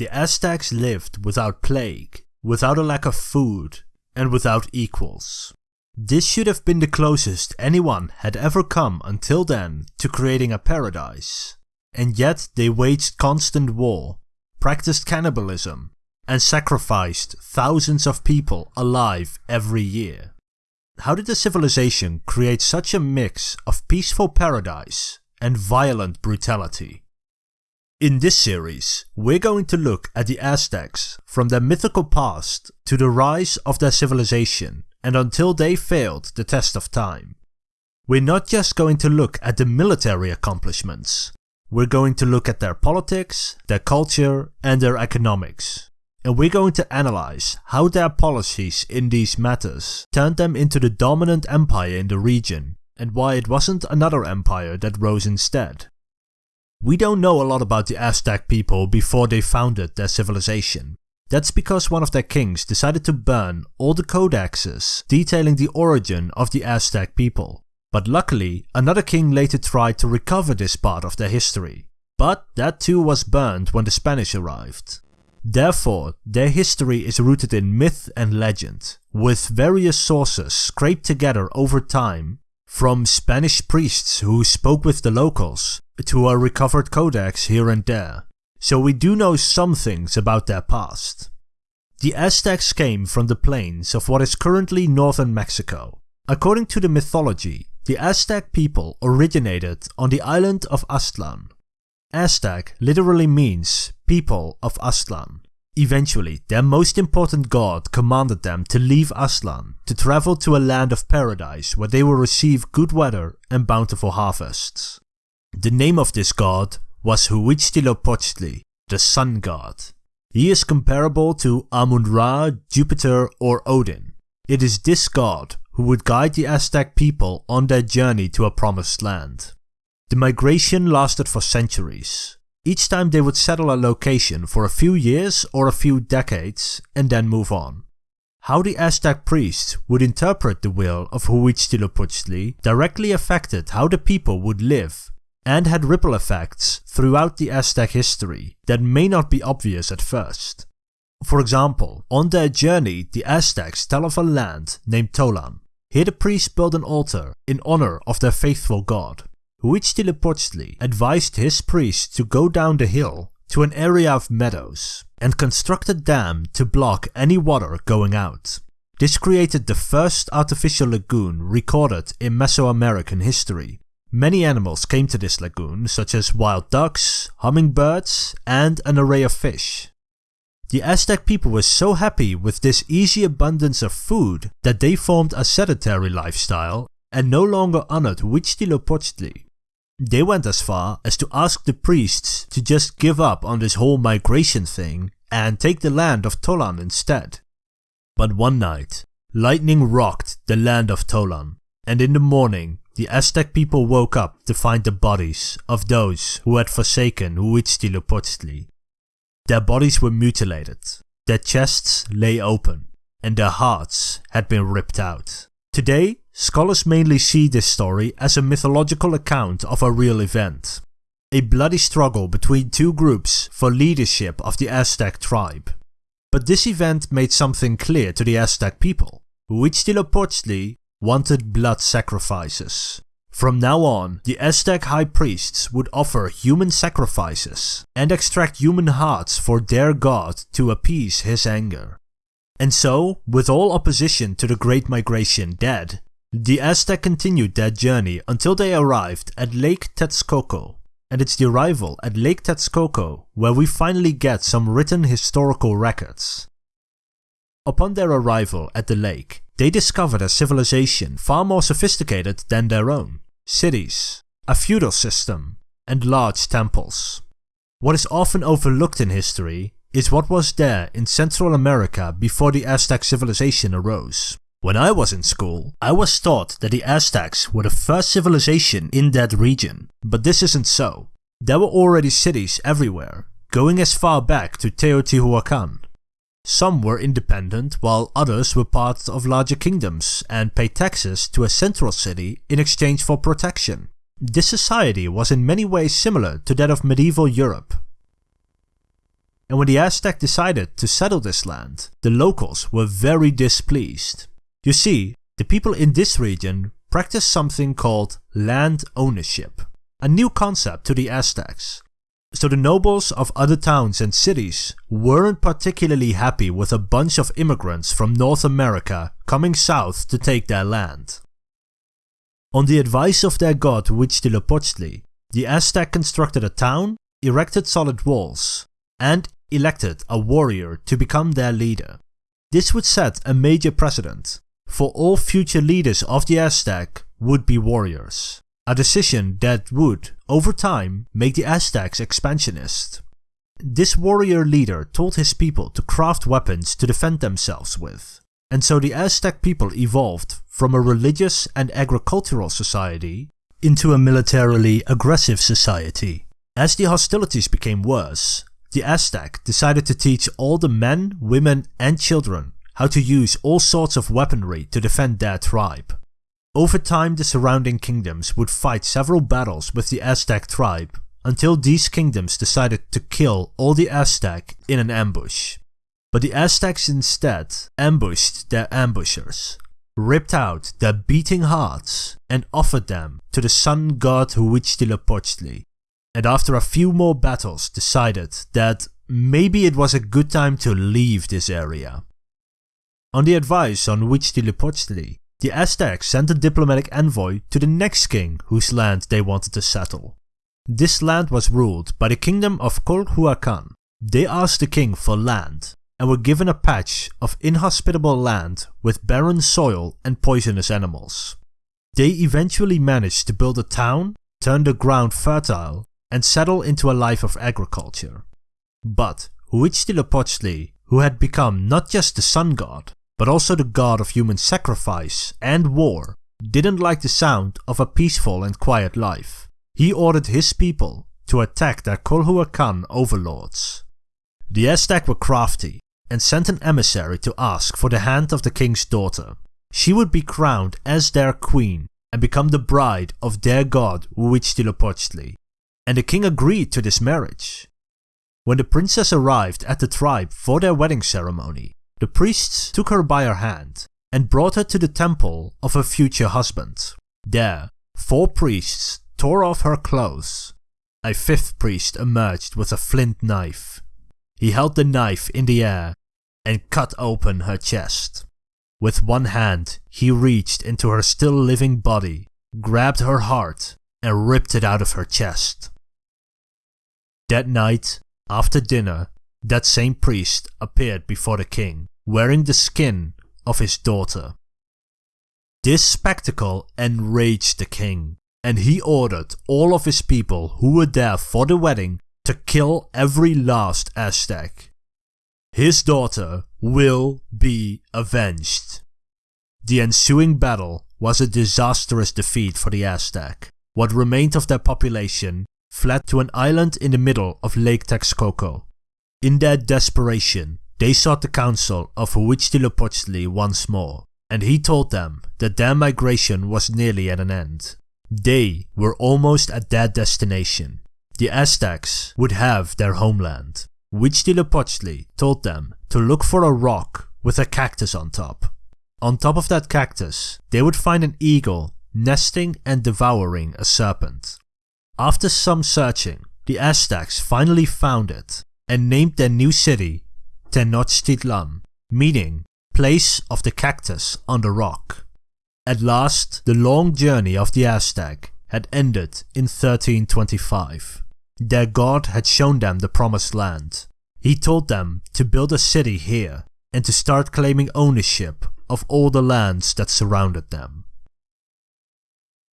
the Aztecs lived without plague, without a lack of food, and without equals. This should have been the closest anyone had ever come until then to creating a paradise. And yet they waged constant war, practiced cannibalism, and sacrificed thousands of people alive every year. How did the civilization create such a mix of peaceful paradise and violent brutality? In this series, we're going to look at the Aztecs from their mythical past to the rise of their civilization and until they failed the test of time. We're not just going to look at the military accomplishments, we're going to look at their politics, their culture, and their economics. And we're going to analyze how their policies in these matters turned them into the dominant empire in the region, and why it wasn't another empire that rose instead. We don't know a lot about the Aztec people before they founded their civilization. That's because one of their kings decided to burn all the codexes detailing the origin of the Aztec people. But luckily, another king later tried to recover this part of their history. But that too was burned when the Spanish arrived. Therefore, their history is rooted in myth and legend, with various sources scraped together over time, from Spanish priests who spoke with the locals, to a recovered codex here and there, so we do know some things about their past. The Aztecs came from the plains of what is currently northern Mexico. According to the mythology, the Aztec people originated on the island of Aztlan. Aztec literally means people of Aztlan. Eventually, their most important god commanded them to leave Aztlan to travel to a land of paradise where they will receive good weather and bountiful harvests. The name of this god was Huitzilopochtli, the sun god. He is comparable to Amun-Ra, Jupiter or Odin. It is this god who would guide the Aztec people on their journey to a promised land. The migration lasted for centuries. Each time they would settle a location for a few years or a few decades and then move on. How the Aztec priests would interpret the will of Huitzilopochtli directly affected how the people would live and had ripple effects throughout the Aztec history that may not be obvious at first. For example, on their journey the Aztecs tell of a land named Tolan. Here the priests built an altar in honor of their faithful god. Huitzilopochtli advised his priests to go down the hill to an area of meadows and construct a dam to block any water going out. This created the first artificial lagoon recorded in Mesoamerican history Many animals came to this lagoon, such as wild ducks, hummingbirds, and an array of fish. The Aztec people were so happy with this easy abundance of food that they formed a sedentary lifestyle and no longer honored Huitzilopochtli. They went as far as to ask the priests to just give up on this whole migration thing and take the land of Tolan instead. But one night, lightning rocked the land of Tolan, and in the morning the Aztec people woke up to find the bodies of those who had forsaken Huitzilopochtli. Their bodies were mutilated, their chests lay open, and their hearts had been ripped out. Today, scholars mainly see this story as a mythological account of a real event. A bloody struggle between two groups for leadership of the Aztec tribe. But this event made something clear to the Aztec people. Huitzilopochtli wanted blood sacrifices. From now on, the Aztec high priests would offer human sacrifices and extract human hearts for their god to appease his anger. And so, with all opposition to the Great Migration dead, the Aztec continued their journey until they arrived at Lake Texcoco. And it's the arrival at Lake Texcoco where we finally get some written historical records. Upon their arrival at the lake, they discovered a civilization far more sophisticated than their own. Cities, a feudal system, and large temples. What is often overlooked in history is what was there in Central America before the Aztec civilization arose. When I was in school, I was taught that the Aztecs were the first civilization in that region, but this isn't so. There were already cities everywhere, going as far back to Teotihuacan, some were independent while others were part of larger kingdoms and paid taxes to a central city in exchange for protection. This society was in many ways similar to that of medieval Europe. And when the Aztec decided to settle this land, the locals were very displeased. You see, the people in this region practiced something called land ownership, a new concept to the Aztecs. So the nobles of other towns and cities weren't particularly happy with a bunch of immigrants from North America coming south to take their land. On the advice of their god Huitzilopochtli, the Aztec constructed a town, erected solid walls, and elected a warrior to become their leader. This would set a major precedent, for all future leaders of the Aztec would be warriors a decision that would, over time, make the Aztecs expansionist. This warrior leader told his people to craft weapons to defend themselves with, and so the Aztec people evolved from a religious and agricultural society into a militarily aggressive society. As the hostilities became worse, the Aztec decided to teach all the men, women and children how to use all sorts of weaponry to defend their tribe. Over time the surrounding kingdoms would fight several battles with the Aztec tribe, until these kingdoms decided to kill all the Aztec in an ambush. But the Aztecs instead ambushed their ambushers, ripped out their beating hearts and offered them to the sun god Huitzilopochtli, and after a few more battles decided that maybe it was a good time to leave this area. On the advice on Huitzilopochtli, the Aztecs sent a diplomatic envoy to the next king whose land they wanted to settle. This land was ruled by the kingdom of Colhuacan. They asked the king for land and were given a patch of inhospitable land with barren soil and poisonous animals. They eventually managed to build a town, turn the ground fertile, and settle into a life of agriculture. But Huitzilopochtli, who had become not just the sun god, but also the god of human sacrifice and war, didn't like the sound of a peaceful and quiet life. He ordered his people to attack their Colhuacan overlords. The Aztec were crafty and sent an emissary to ask for the hand of the king's daughter. She would be crowned as their queen and become the bride of their god Huitzilopochtli, and the king agreed to this marriage. When the princess arrived at the tribe for their wedding ceremony, the priests took her by her hand and brought her to the temple of her future husband. There, four priests tore off her clothes. A fifth priest emerged with a flint knife. He held the knife in the air and cut open her chest. With one hand, he reached into her still living body, grabbed her heart, and ripped it out of her chest. That night, after dinner, that same priest appeared before the king wearing the skin of his daughter. This spectacle enraged the king, and he ordered all of his people who were there for the wedding to kill every last Aztec. His daughter will be avenged. The ensuing battle was a disastrous defeat for the Aztec. What remained of their population fled to an island in the middle of Lake Texcoco. In their desperation, they sought the counsel of Huitzilopochtli once more, and he told them that their migration was nearly at an end. They were almost at their destination. The Aztecs would have their homeland. Huitzilopochtli told them to look for a rock with a cactus on top. On top of that cactus, they would find an eagle nesting and devouring a serpent. After some searching, the Aztecs finally found it and named their new city Tenochtitlan, meaning place of the cactus on the rock. At last, the long journey of the Aztec had ended in 1325. Their god had shown them the promised land. He told them to build a city here and to start claiming ownership of all the lands that surrounded them.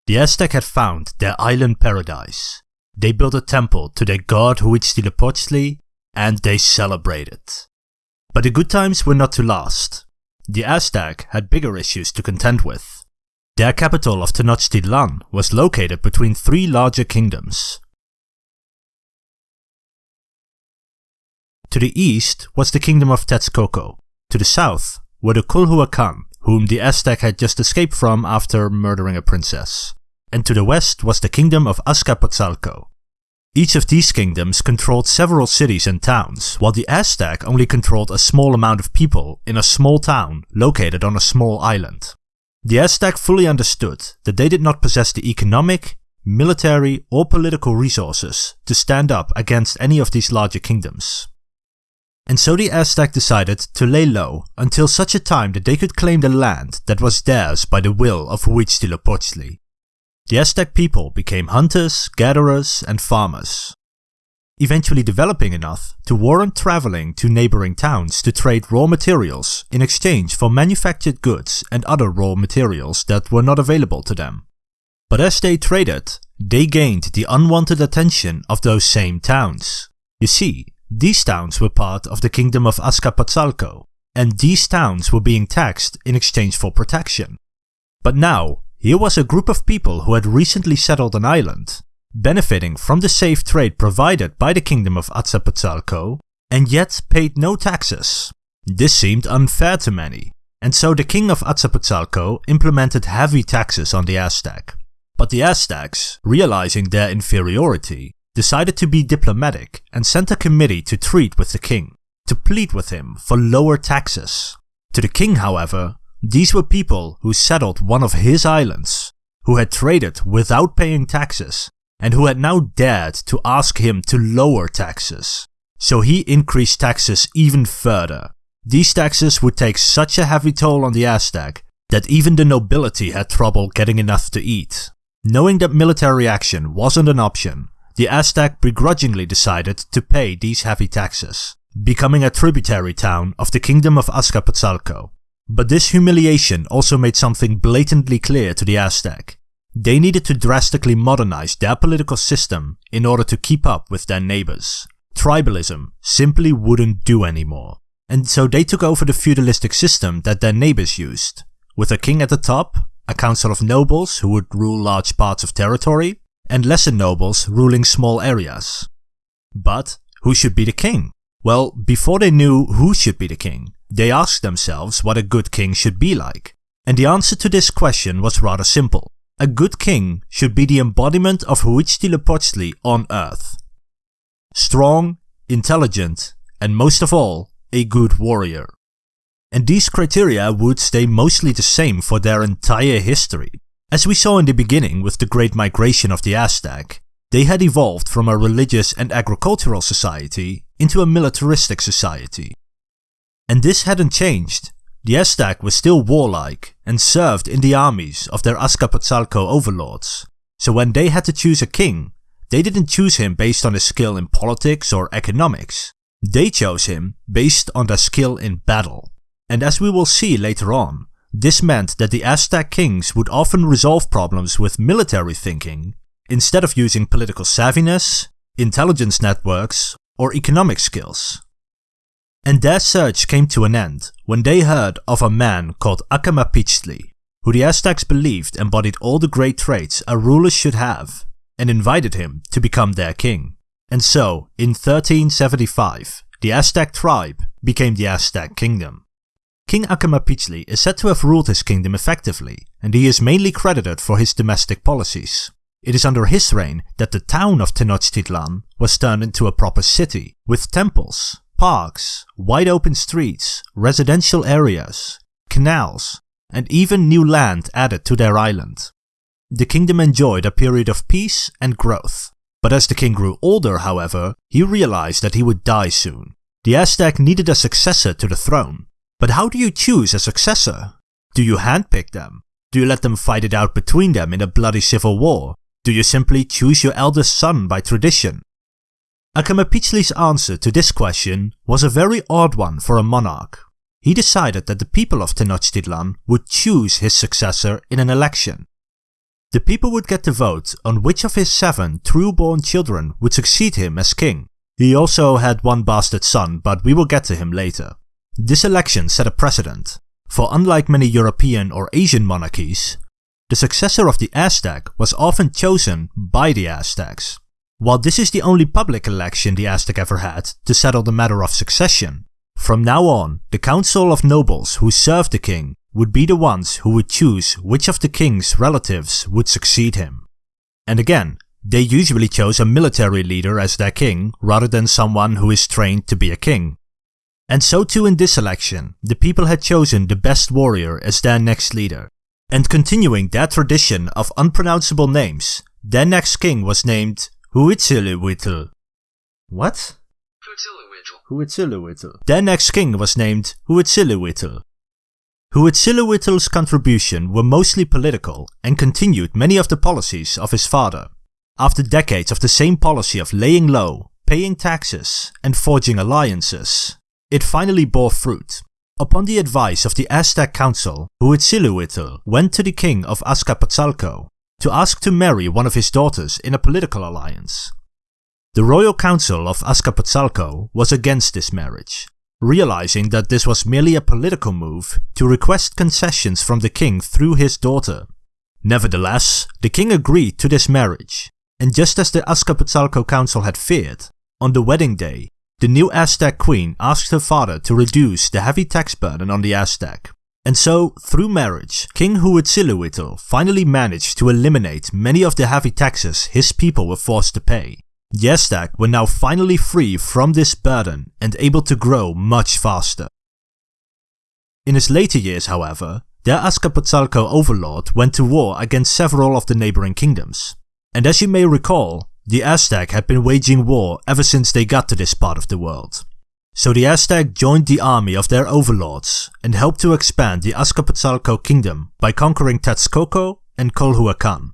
The Aztec had found their island paradise. They built a temple to their god Huitzilopochtli and they celebrated. But the good times were not to last. The Aztec had bigger issues to contend with. Their capital of Tenochtitlan was located between three larger kingdoms. To the east was the kingdom of Texcoco. To the south were the Colhuacan, whom the Aztec had just escaped from after murdering a princess. And to the west was the kingdom of Azcapotzalco. Each of these kingdoms controlled several cities and towns, while the Aztec only controlled a small amount of people in a small town located on a small island. The Aztec fully understood that they did not possess the economic, military or political resources to stand up against any of these larger kingdoms. And so the Aztec decided to lay low until such a time that they could claim the land that was theirs by the will of Huitzilopochtli. The Aztec people became hunters, gatherers and farmers, eventually developing enough to warrant traveling to neighboring towns to trade raw materials in exchange for manufactured goods and other raw materials that were not available to them. But as they traded, they gained the unwanted attention of those same towns. You see, these towns were part of the kingdom of Azcapotzalco, and these towns were being taxed in exchange for protection. But now, here was a group of people who had recently settled an island, benefiting from the safe trade provided by the kingdom of Azcapotzalco, and yet paid no taxes. This seemed unfair to many, and so the king of Azcapotzalco implemented heavy taxes on the Aztec. But the Aztecs, realizing their inferiority, decided to be diplomatic and sent a committee to treat with the king, to plead with him for lower taxes. To the king, however, these were people who settled one of his islands, who had traded without paying taxes, and who had now dared to ask him to lower taxes. So he increased taxes even further. These taxes would take such a heavy toll on the Aztec that even the nobility had trouble getting enough to eat. Knowing that military action wasn't an option, the Aztec begrudgingly decided to pay these heavy taxes, becoming a tributary town of the kingdom of Azcapotzalco. But this humiliation also made something blatantly clear to the Aztec. They needed to drastically modernize their political system in order to keep up with their neighbors. Tribalism simply wouldn't do anymore. And so they took over the feudalistic system that their neighbors used, with a king at the top, a council of nobles who would rule large parts of territory, and lesser nobles ruling small areas. But who should be the king? Well, before they knew who should be the king, they asked themselves what a good king should be like. And the answer to this question was rather simple. A good king should be the embodiment of Huitzilopochtli on earth. Strong, intelligent, and most of all, a good warrior. And these criteria would stay mostly the same for their entire history. As we saw in the beginning with the Great Migration of the Aztec, they had evolved from a religious and agricultural society into a militaristic society. And this hadn't changed. The Aztec were still warlike and served in the armies of their Azcapotzalco overlords, so when they had to choose a king, they didn't choose him based on his skill in politics or economics. They chose him based on their skill in battle. And as we will see later on, this meant that the Aztec kings would often resolve problems with military thinking instead of using political savviness, intelligence networks, or economic skills. And their search came to an end when they heard of a man called Acamapichtli, who the Aztecs believed embodied all the great traits a ruler should have, and invited him to become their king. And so, in 1375, the Aztec tribe became the Aztec kingdom. King Acamapichtli is said to have ruled his kingdom effectively, and he is mainly credited for his domestic policies. It is under his reign that the town of Tenochtitlan was turned into a proper city, with temples, parks, wide open streets, residential areas, canals, and even new land added to their island. The kingdom enjoyed a period of peace and growth, but as the king grew older, however, he realized that he would die soon. The Aztec needed a successor to the throne, but how do you choose a successor? Do you handpick them? Do you let them fight it out between them in a bloody civil war? Do you simply choose your eldest son by tradition? Acamapichtli's answer to this question was a very odd one for a monarch. He decided that the people of Tenochtitlan would choose his successor in an election. The people would get to vote on which of his seven true-born children would succeed him as king. He also had one bastard son, but we will get to him later. This election set a precedent, for unlike many European or Asian monarchies, the successor of the Aztec was often chosen by the Aztecs. While this is the only public election the Aztec ever had to settle the matter of succession, from now on, the council of nobles who served the king would be the ones who would choose which of the king's relatives would succeed him. And again, they usually chose a military leader as their king rather than someone who is trained to be a king. And so too in this election, the people had chosen the best warrior as their next leader. And continuing that tradition of unpronounceable names, their next king was named Huitzilihuitl. What? Huitzilihuitl. Their next king was named Huitzilihuitl. Huitzilihuitl's contribution were mostly political and continued many of the policies of his father. After decades of the same policy of laying low, paying taxes, and forging alliances, it finally bore fruit. Upon the advice of the Aztec council, Huitzilihuitl went to the king of Azcapotzalco to ask to marry one of his daughters in a political alliance. The royal council of Azcapotzalco was against this marriage, realizing that this was merely a political move to request concessions from the king through his daughter. Nevertheless, the king agreed to this marriage, and just as the Azcapotzalco council had feared, on the wedding day, the new Aztec queen asked her father to reduce the heavy tax burden on the Aztec. And so, through marriage, King Huitzilihuitl finally managed to eliminate many of the heavy taxes his people were forced to pay. The Aztec were now finally free from this burden and able to grow much faster. In his later years, however, their Azcapotzalco overlord went to war against several of the neighboring kingdoms. And as you may recall, the Aztec had been waging war ever since they got to this part of the world. So the Aztec joined the army of their overlords and helped to expand the Azcapotzalco kingdom by conquering Texcoco and Colhuacan.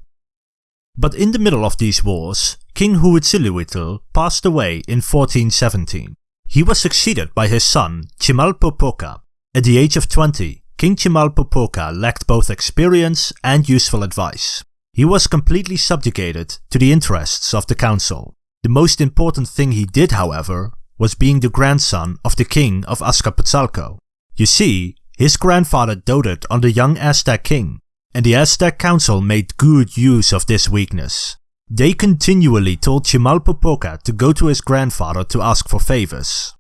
But in the middle of these wars, King Huitzilihuitl passed away in 1417. He was succeeded by his son Chimalpopoca. At the age of 20, King Chimalpopoca lacked both experience and useful advice. He was completely subjugated to the interests of the council. The most important thing he did, however, was being the grandson of the king of Azcapotzalco. You see, his grandfather doted on the young Aztec king, and the Aztec council made good use of this weakness. They continually told Chimalpopoca to go to his grandfather to ask for favors.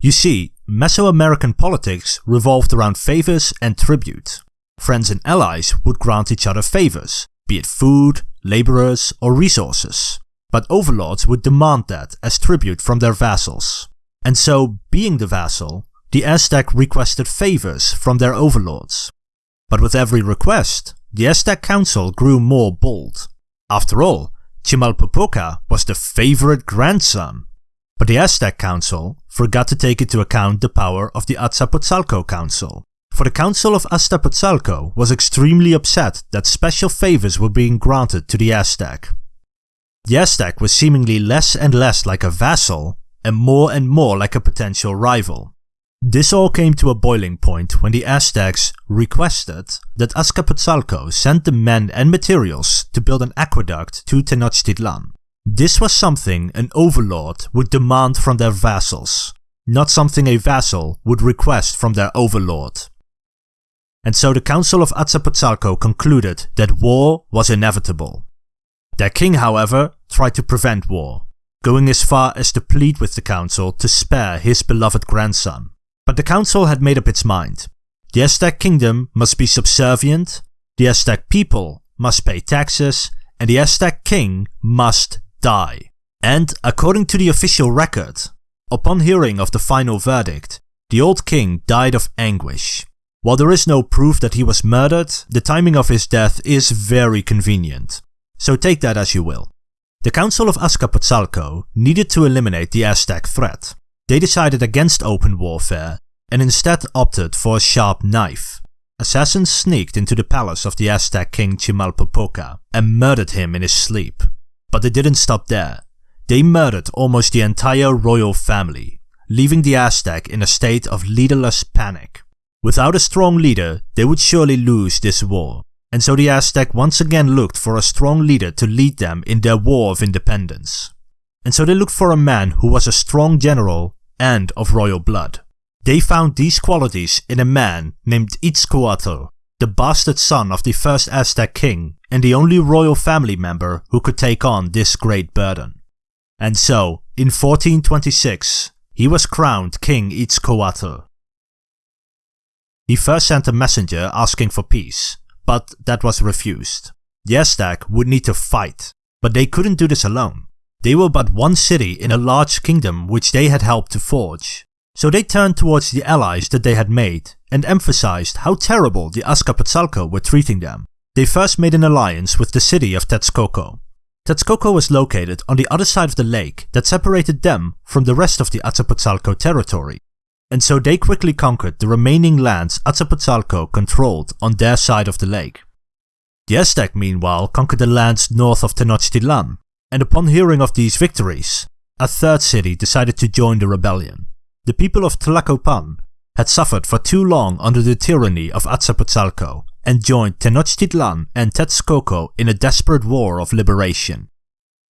You see, Mesoamerican politics revolved around favors and tribute. Friends and allies would grant each other favors, be it food, laborers, or resources. But overlords would demand that as tribute from their vassals. And so, being the vassal, the Aztec requested favors from their overlords. But with every request, the Aztec council grew more bold. After all, Chimalpopoca was the favorite grandson. But the Aztec council forgot to take into account the power of the Azcapotzalco council, for the Council of Azcapotzalco was extremely upset that special favors were being granted to the Aztec. The Aztec was seemingly less and less like a vassal and more and more like a potential rival. This all came to a boiling point when the Aztecs requested that Azcapotzalco send the men and materials to build an aqueduct to Tenochtitlan. This was something an overlord would demand from their vassals, not something a vassal would request from their overlord and so the Council of Azcapotzalco concluded that war was inevitable. Their king, however, tried to prevent war, going as far as to plead with the council to spare his beloved grandson. But the council had made up its mind. The Aztec kingdom must be subservient, the Aztec people must pay taxes, and the Aztec king must die. And according to the official record, upon hearing of the final verdict, the old king died of anguish. While there is no proof that he was murdered, the timing of his death is very convenient. So take that as you will. The Council of Azcapotzalco needed to eliminate the Aztec threat. They decided against open warfare and instead opted for a sharp knife. Assassins sneaked into the palace of the Aztec king Chimalpopoca and murdered him in his sleep. But they didn't stop there. They murdered almost the entire royal family, leaving the Aztec in a state of leaderless panic. Without a strong leader, they would surely lose this war, and so the Aztec once again looked for a strong leader to lead them in their war of independence. And so they looked for a man who was a strong general and of royal blood. They found these qualities in a man named Itzcoatl, the bastard son of the first Aztec king and the only royal family member who could take on this great burden. And so, in 1426, he was crowned King Itzcoatl. He first sent a messenger asking for peace, but that was refused. The Aztec would need to fight, But they couldn't do this alone. They were but one city in a large kingdom which they had helped to forge. So they turned towards the allies that they had made and emphasized how terrible the Azcapotzalco were treating them. They first made an alliance with the city of Texcoco. Texcoco was located on the other side of the lake that separated them from the rest of the Azcapotzalco territory. And so they quickly conquered the remaining lands Azcapotzalco controlled on their side of the lake. The Aztec meanwhile conquered the lands north of Tenochtitlan, and upon hearing of these victories, a third city decided to join the rebellion. The people of Tlacopan had suffered for too long under the tyranny of Azcapotzalco and joined Tenochtitlan and Texcoco in a desperate war of liberation.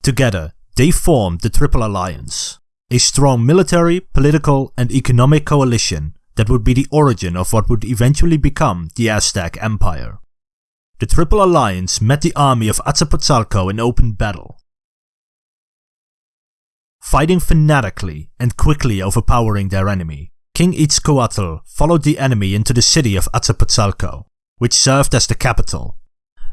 Together, they formed the Triple Alliance, a strong military, political and economic coalition that would be the origin of what would eventually become the Aztec Empire. The Triple Alliance met the army of Azcapotzalco in open battle, fighting fanatically and quickly overpowering their enemy. King Itzcoatl followed the enemy into the city of Azcapotzalco, which served as the capital.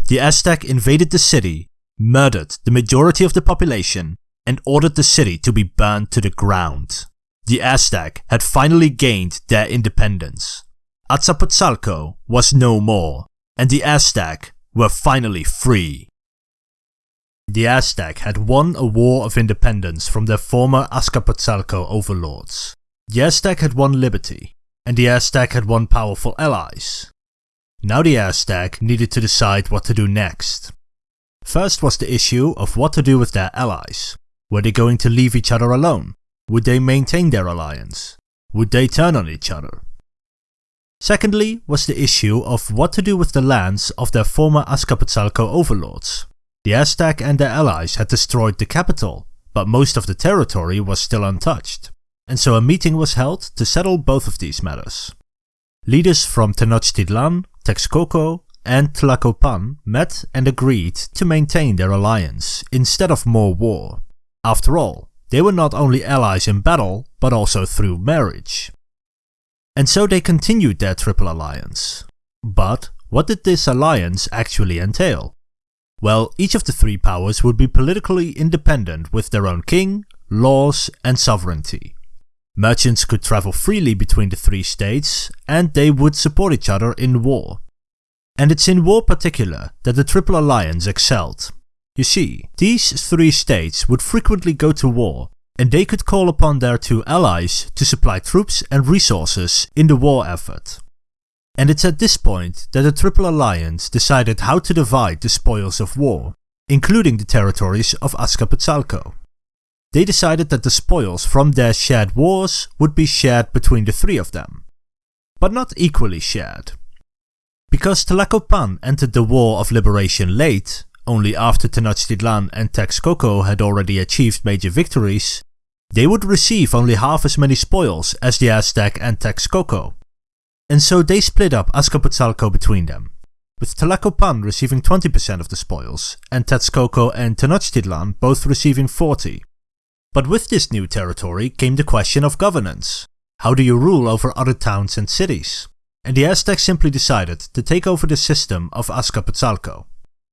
The Aztec invaded the city, murdered the majority of the population, and ordered the city to be burned to the ground. The Aztec had finally gained their independence. Azcapotzalco was no more, and the Aztec were finally free. The Aztec had won a war of independence from their former Azcapotzalco overlords. The Aztec had won liberty, and the Aztec had won powerful allies. Now the Aztec needed to decide what to do next. First was the issue of what to do with their allies. Were they going to leave each other alone? Would they maintain their alliance? Would they turn on each other? Secondly was the issue of what to do with the lands of their former Azcapotzalco overlords. The Aztec and their allies had destroyed the capital, but most of the territory was still untouched, and so a meeting was held to settle both of these matters. Leaders from Tenochtitlan, Texcoco and Tlacopan met and agreed to maintain their alliance instead of more war. After all, they were not only allies in battle, but also through marriage. And so they continued their triple alliance. But what did this alliance actually entail? Well, each of the three powers would be politically independent with their own king, laws and sovereignty. Merchants could travel freely between the three states, and they would support each other in war. And it's in war particular that the Triple Alliance excelled. You see, these three states would frequently go to war, and they could call upon their two allies to supply troops and resources in the war effort. And it's at this point that the Triple Alliance decided how to divide the spoils of war, including the territories of Azcapotzalco. They decided that the spoils from their shared wars would be shared between the three of them, but not equally shared. Because Tlacopan entered the War of Liberation late, only after Tenochtitlan and Texcoco had already achieved major victories, they would receive only half as many spoils as the Aztec and Texcoco and so they split up Azcapotzalco between them, with Tlacopan receiving 20% of the spoils, and Texcoco and Tenochtitlan both receiving 40. But with this new territory came the question of governance. How do you rule over other towns and cities? And the Aztecs simply decided to take over the system of Azcapotzalco.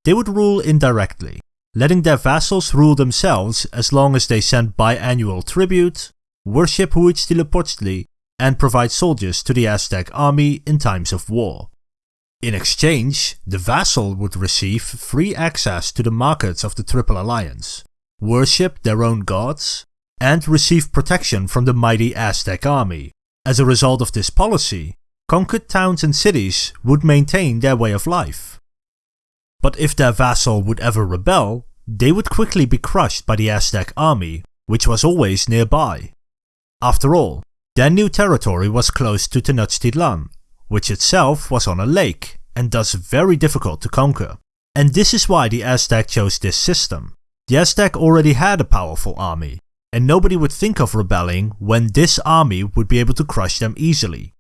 They would rule indirectly, letting their vassals rule themselves as long as they sent biannual tribute, worship Huitzilopochtli, and provide soldiers to the Aztec army in times of war. In exchange, the vassal would receive free access to the markets of the Triple Alliance, worship their own gods, and receive protection from the mighty Aztec army. As a result of this policy, conquered towns and cities would maintain their way of life. But if their vassal would ever rebel, they would quickly be crushed by the Aztec army, which was always nearby. After all, their new territory was close to Tenochtitlan, which itself was on a lake and thus very difficult to conquer. And this is why the Aztec chose this system. The Aztec already had a powerful army, and nobody would think of rebelling when this army would be able to crush them easily.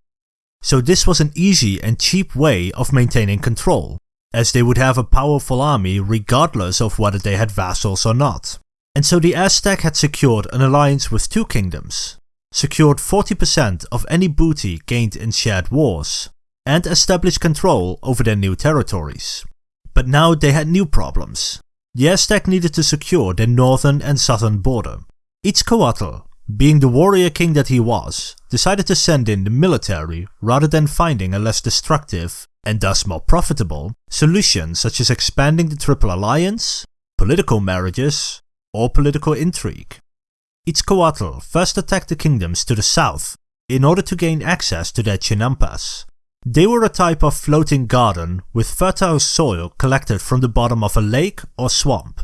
So this was an easy and cheap way of maintaining control, as they would have a powerful army regardless of whether they had vassals or not. And so the Aztec had secured an alliance with two kingdoms, secured 40% of any booty gained in shared wars, and established control over their new territories. But now they had new problems. the Aztec needed to secure their northern and southern border. Itzcoatl, being the warrior king that he was, decided to send in the military rather than finding a less destructive, and thus more profitable, solutions such as expanding the Triple Alliance, political marriages, or political intrigue. Itzcoatl first attacked the kingdoms to the south in order to gain access to their chinampas. They were a type of floating garden with fertile soil collected from the bottom of a lake or swamp.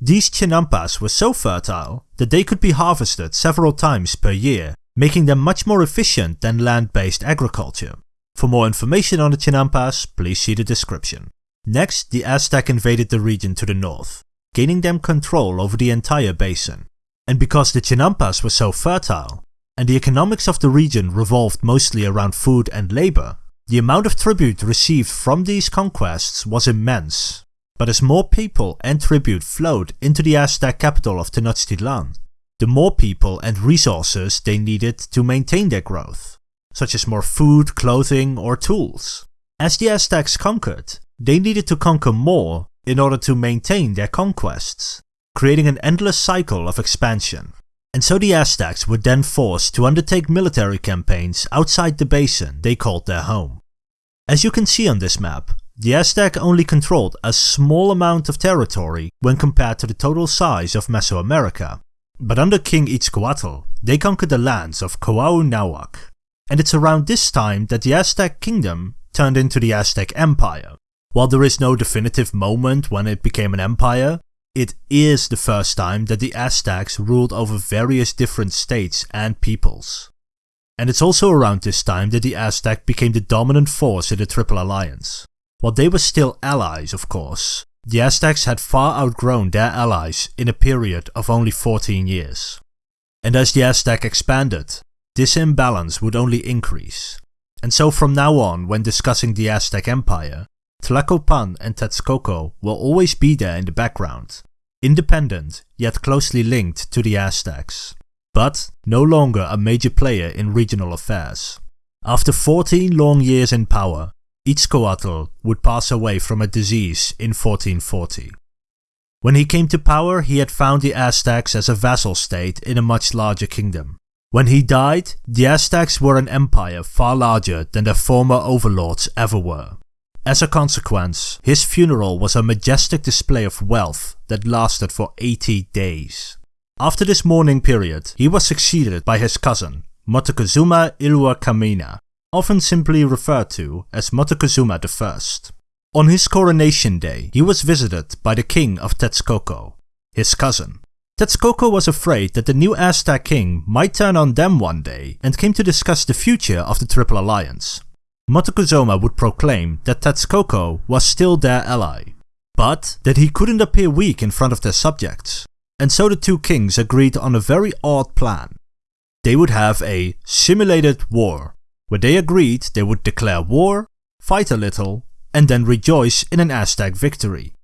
These chinampas were so fertile that they could be harvested several times per year, making them much more efficient than land-based agriculture. For more information on the chinampas, please see the description. Next, the Aztec invaded the region to the north, gaining them control over the entire basin. And because the chinampas were so fertile, and the economics of the region revolved mostly around food and labor, the amount of tribute received from these conquests was immense. But as more people and tribute flowed into the Aztec capital of Tenochtitlan, the more people and resources they needed to maintain their growth, such as more food, clothing or tools. As the Aztecs conquered, they needed to conquer more in order to maintain their conquests, creating an endless cycle of expansion. And so the Aztecs were then forced to undertake military campaigns outside the basin they called their home. As you can see on this map, the Aztec only controlled a small amount of territory when compared to the total size of Mesoamerica. But under King Itzcoatl, they conquered the lands of Cuauhnahuac. And it's around this time that the Aztec kingdom turned into the Aztec Empire. While there is no definitive moment when it became an empire, it is the first time that the Aztecs ruled over various different states and peoples. And it's also around this time that the Aztec became the dominant force in the Triple Alliance. While they were still allies, of course, the Aztecs had far outgrown their allies in a period of only 14 years. And as the Aztec expanded, this imbalance would only increase. And so from now on, when discussing the Aztec Empire, Tlacopan and Texcoco will always be there in the background, independent yet closely linked to the Aztecs, but no longer a major player in regional affairs. After 14 long years in power, Itzcoatl would pass away from a disease in 1440. When he came to power, he had found the Aztecs as a vassal state in a much larger kingdom. When he died, the Aztecs were an empire far larger than their former overlords ever were. As a consequence, his funeral was a majestic display of wealth that lasted for 80 days. After this mourning period, he was succeeded by his cousin, Moctezuma Ilhuicamina, often simply referred to as Moctezuma I. On his coronation day, he was visited by the king of Texcoco, his cousin. Texcoco was afraid that the new Aztec king might turn on them one day and came to discuss the future of the Triple Alliance. Moctezuma would proclaim that Texcoco was still their ally, but that he couldn't appear weak in front of their subjects. And so the two kings agreed on a very odd plan. They would have a simulated war where they agreed they would declare war, fight a little, and then rejoice in an Aztec victory.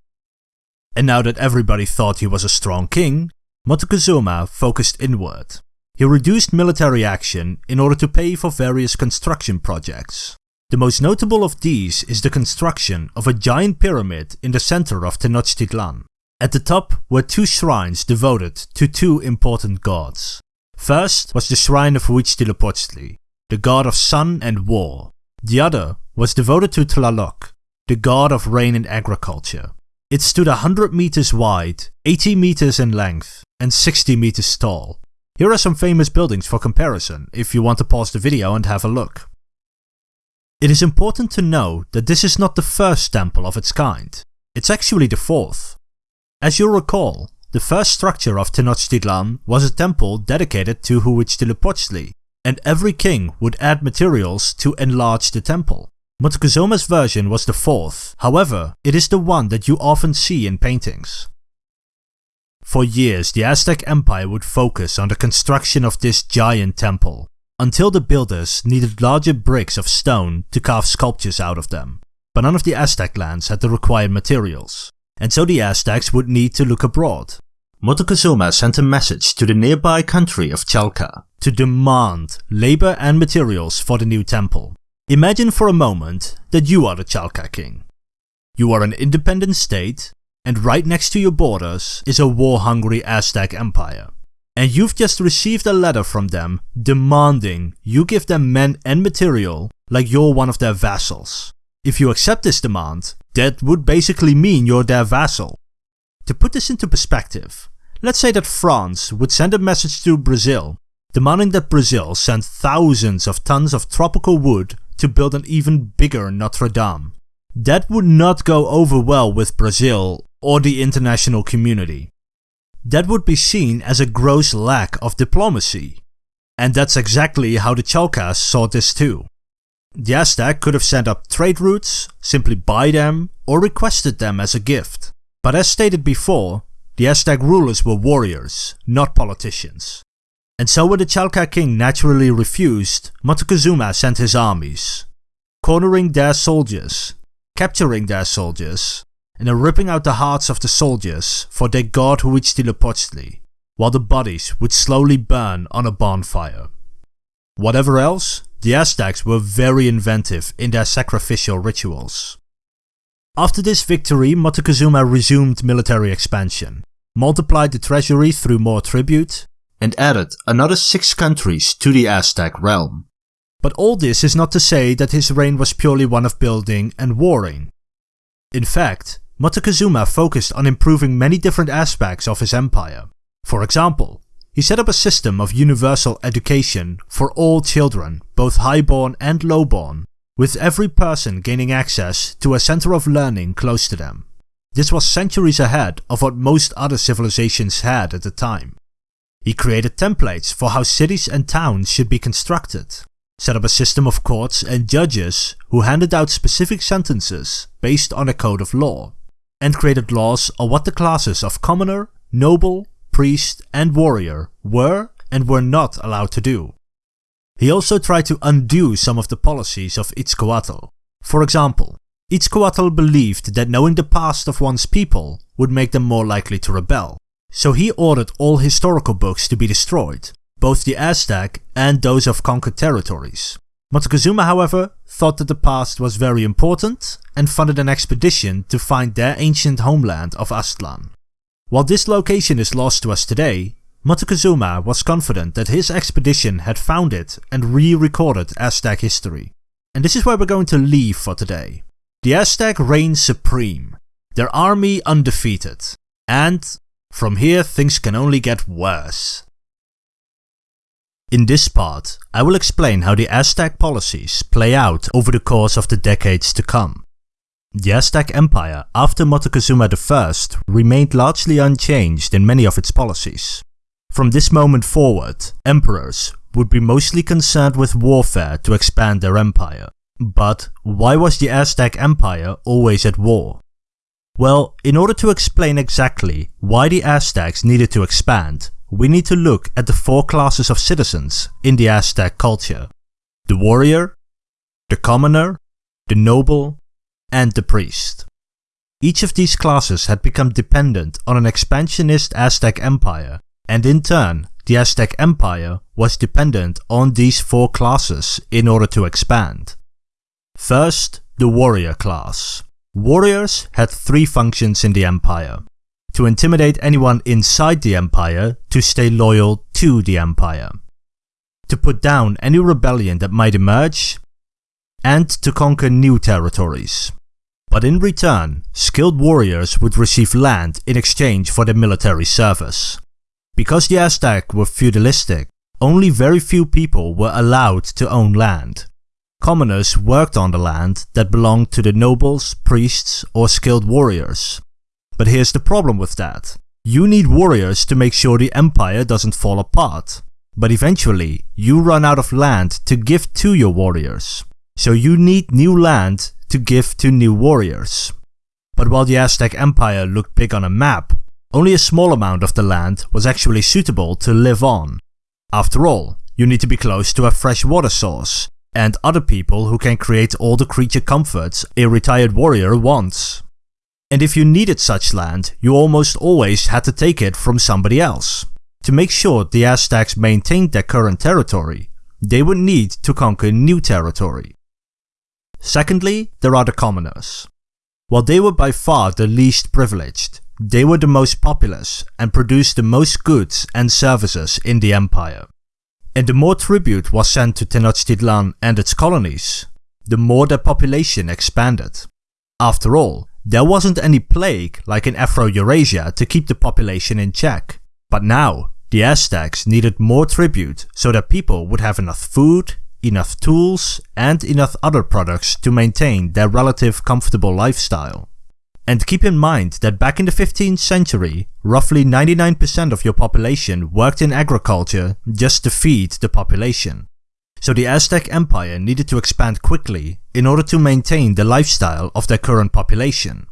And now that everybody thought he was a strong king, Moctezuma focused inward. He reduced military action in order to pay for various construction projects. The most notable of these is the construction of a giant pyramid in the center of Tenochtitlan. At the top were two shrines devoted to two important gods. First was the shrine of Huitzilopochtli, the god of sun and war. The other was devoted to Tlaloc, the god of rain and agriculture. It stood 100 meters wide, 80 meters in length, and 60 meters tall. Here are some famous buildings for comparison, if you want to pause the video and have a look. It is important to know that this is not the first temple of its kind. It's actually the fourth. As you'll recall, the first structure of Tenochtitlan was a temple dedicated to Huitzilopochtli, and every king would add materials to enlarge the temple. Montezuma's version was the fourth, however, it is the one that you often see in paintings. For years, the Aztec Empire would focus on the construction of this giant temple, until the builders needed larger bricks of stone to carve sculptures out of them. But none of the Aztec lands had the required materials, and so the Aztecs would need to look abroad. Moctezuma sent a message to the nearby country of Chalca to demand labor and materials for the new temple. Imagine for a moment that you are the Chalca king. You are an independent state, and right next to your borders is a war-hungry Aztec empire. And you've just received a letter from them demanding you give them men and material like you're one of their vassals. If you accept this demand, that would basically mean you're their vassal. To put this into perspective, let's say that France would send a message to Brazil demanding that Brazil send thousands of tons of tropical wood to build an even bigger Notre Dame. That would not go over well with Brazil or the international community. That would be seen as a gross lack of diplomacy. And that's exactly how the Chalcas saw this too. The Aztec could have sent up trade routes, simply buy them, or requested them as a gift. But as stated before, the Aztec rulers were warriors, not politicians. And so when the Chalca king naturally refused, Moctezuma sent his armies, cornering their soldiers, capturing their soldiers, and then ripping out the hearts of the soldiers for their god Huitzilopochtli, while the bodies would slowly burn on a bonfire. Whatever else, the Aztecs were very inventive in their sacrificial rituals. After this victory, Moctezuma resumed military expansion, multiplied the treasury through more tribute, and added another six countries to the Aztec realm. But all this is not to say that his reign was purely one of building and warring. In fact, Moctezuma focused on improving many different aspects of his empire. For example, he set up a system of universal education for all children, both highborn and lowborn, with every person gaining access to a center of learning close to them. This was centuries ahead of what most other civilizations had at the time. He created templates for how cities and towns should be constructed, set up a system of courts and judges who handed out specific sentences based on a code of law, and created laws on what the classes of commoner, noble, priest and warrior were and were not allowed to do. He also tried to undo some of the policies of Itzcoatl. For example, Itzcoatl believed that knowing the past of one's people would make them more likely to rebel, so he ordered all historical books to be destroyed, both the Aztec and those of conquered territories. Moctezuma however thought that the past was very important and funded an expedition to find their ancient homeland of Aztlan. While this location is lost to us today, Moctezuma was confident that his expedition had found it and re-recorded Aztec history. And this is where we're going to leave for today. The Aztec reigned supreme, their army undefeated, and from here things can only get worse. In this part, I will explain how the Aztec policies play out over the course of the decades to come. The Aztec Empire after Moctezuma I remained largely unchanged in many of its policies. From this moment forward, emperors would be mostly concerned with warfare to expand their empire. But why was the Aztec Empire always at war? Well, in order to explain exactly why the Aztecs needed to expand, we need to look at the four classes of citizens in the Aztec culture. The warrior, the commoner, the noble, and the priest. Each of these classes had become dependent on an expansionist Aztec empire, and in turn, the Aztec empire was dependent on these four classes in order to expand. First, the warrior class. Warriors had three functions in the empire. To intimidate anyone inside the empire to stay loyal to the empire. To put down any rebellion that might emerge. And to conquer new territories. But in return, skilled warriors would receive land in exchange for their military service. Because the Aztec were feudalistic, only very few people were allowed to own land. Commoners worked on the land that belonged to the nobles, priests or skilled warriors. But here's the problem with that. You need warriors to make sure the empire doesn't fall apart. But eventually, you run out of land to give to your warriors. So you need new land to give to new warriors. But while the Aztec Empire looked big on a map, only a small amount of the land was actually suitable to live on. After all, you need to be close to a fresh water source, and other people who can create all the creature comforts a retired warrior wants. And if you needed such land, you almost always had to take it from somebody else. To make sure the Aztecs maintained their current territory, they would need to conquer new territory. Secondly, there are the commoners. While they were by far the least privileged, they were the most populous and produced the most goods and services in the empire. And the more tribute was sent to Tenochtitlan and its colonies, the more their population expanded. After all, there wasn't any plague like in Afro-Eurasia to keep the population in check. But now, the Aztecs needed more tribute so that people would have enough food, enough tools, and enough other products to maintain their relative comfortable lifestyle. And keep in mind that back in the 15th century, roughly 99% of your population worked in agriculture just to feed the population. So the Aztec Empire needed to expand quickly in order to maintain the lifestyle of their current population.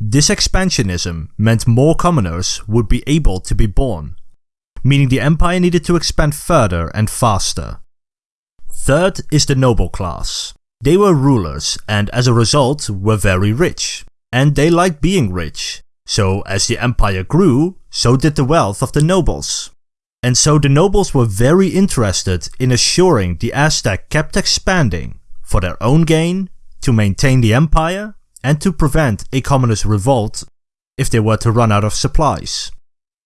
This expansionism meant more commoners would be able to be born, meaning the empire needed to expand further and faster. Third is the noble class. They were rulers and as a result were very rich and they liked being rich. So as the empire grew, so did the wealth of the nobles. And so the nobles were very interested in assuring the Aztec kept expanding for their own gain, to maintain the empire, and to prevent a communist revolt if they were to run out of supplies.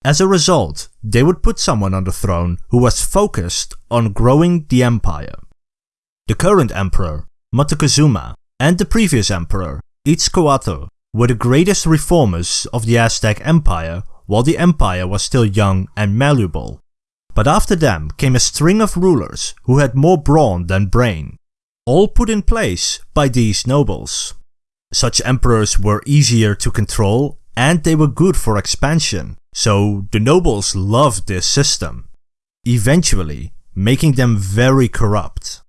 As a result, they would put someone on the throne who was focused on growing the empire. The current emperor, Moctezuma, and the previous emperor, Itzcoatl, were the greatest reformers of the Aztec Empire while the empire was still young and malleable. But after them came a string of rulers who had more brawn than brain, all put in place by these nobles. Such emperors were easier to control and they were good for expansion, so the nobles loved this system, eventually making them very corrupt.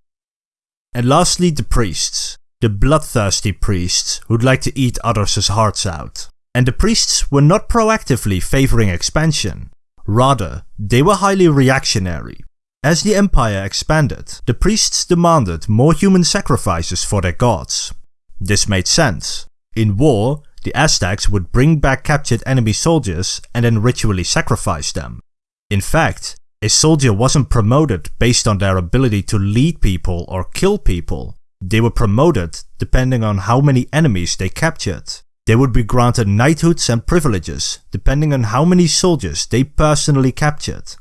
And lastly the priests the bloodthirsty priests who'd like to eat others' hearts out. And the priests were not proactively favoring expansion. Rather, they were highly reactionary. As the empire expanded, the priests demanded more human sacrifices for their gods. This made sense. In war, the Aztecs would bring back captured enemy soldiers and then ritually sacrifice them. In fact, a soldier wasn't promoted based on their ability to lead people or kill people, they were promoted depending on how many enemies they captured. They would be granted knighthoods and privileges depending on how many soldiers they personally captured.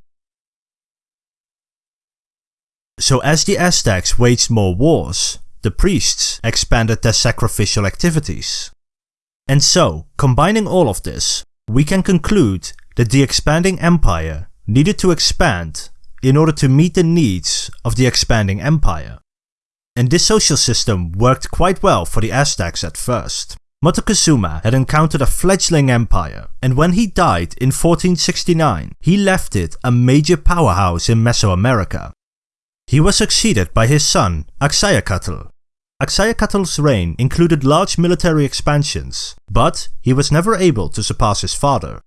So as the Aztecs waged more wars, the priests expanded their sacrificial activities. And so, combining all of this, we can conclude that the expanding empire needed to expand in order to meet the needs of the expanding empire and this social system worked quite well for the Aztecs at first. Moctezuma had encountered a fledgling empire, and when he died in 1469, he left it a major powerhouse in Mesoamerica. He was succeeded by his son, Axayacatl. Axayacatl's reign included large military expansions, but he was never able to surpass his father.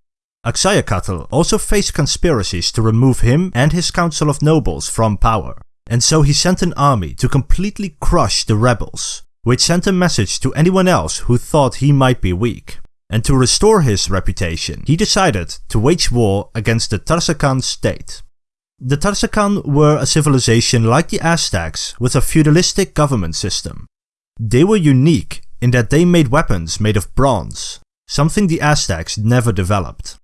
Axayacatl also faced conspiracies to remove him and his council of nobles from power and so he sent an army to completely crush the rebels, which sent a message to anyone else who thought he might be weak. And to restore his reputation, he decided to wage war against the Tarascan state. The Tarascan were a civilization like the Aztecs with a feudalistic government system. They were unique in that they made weapons made of bronze, something the Aztecs never developed.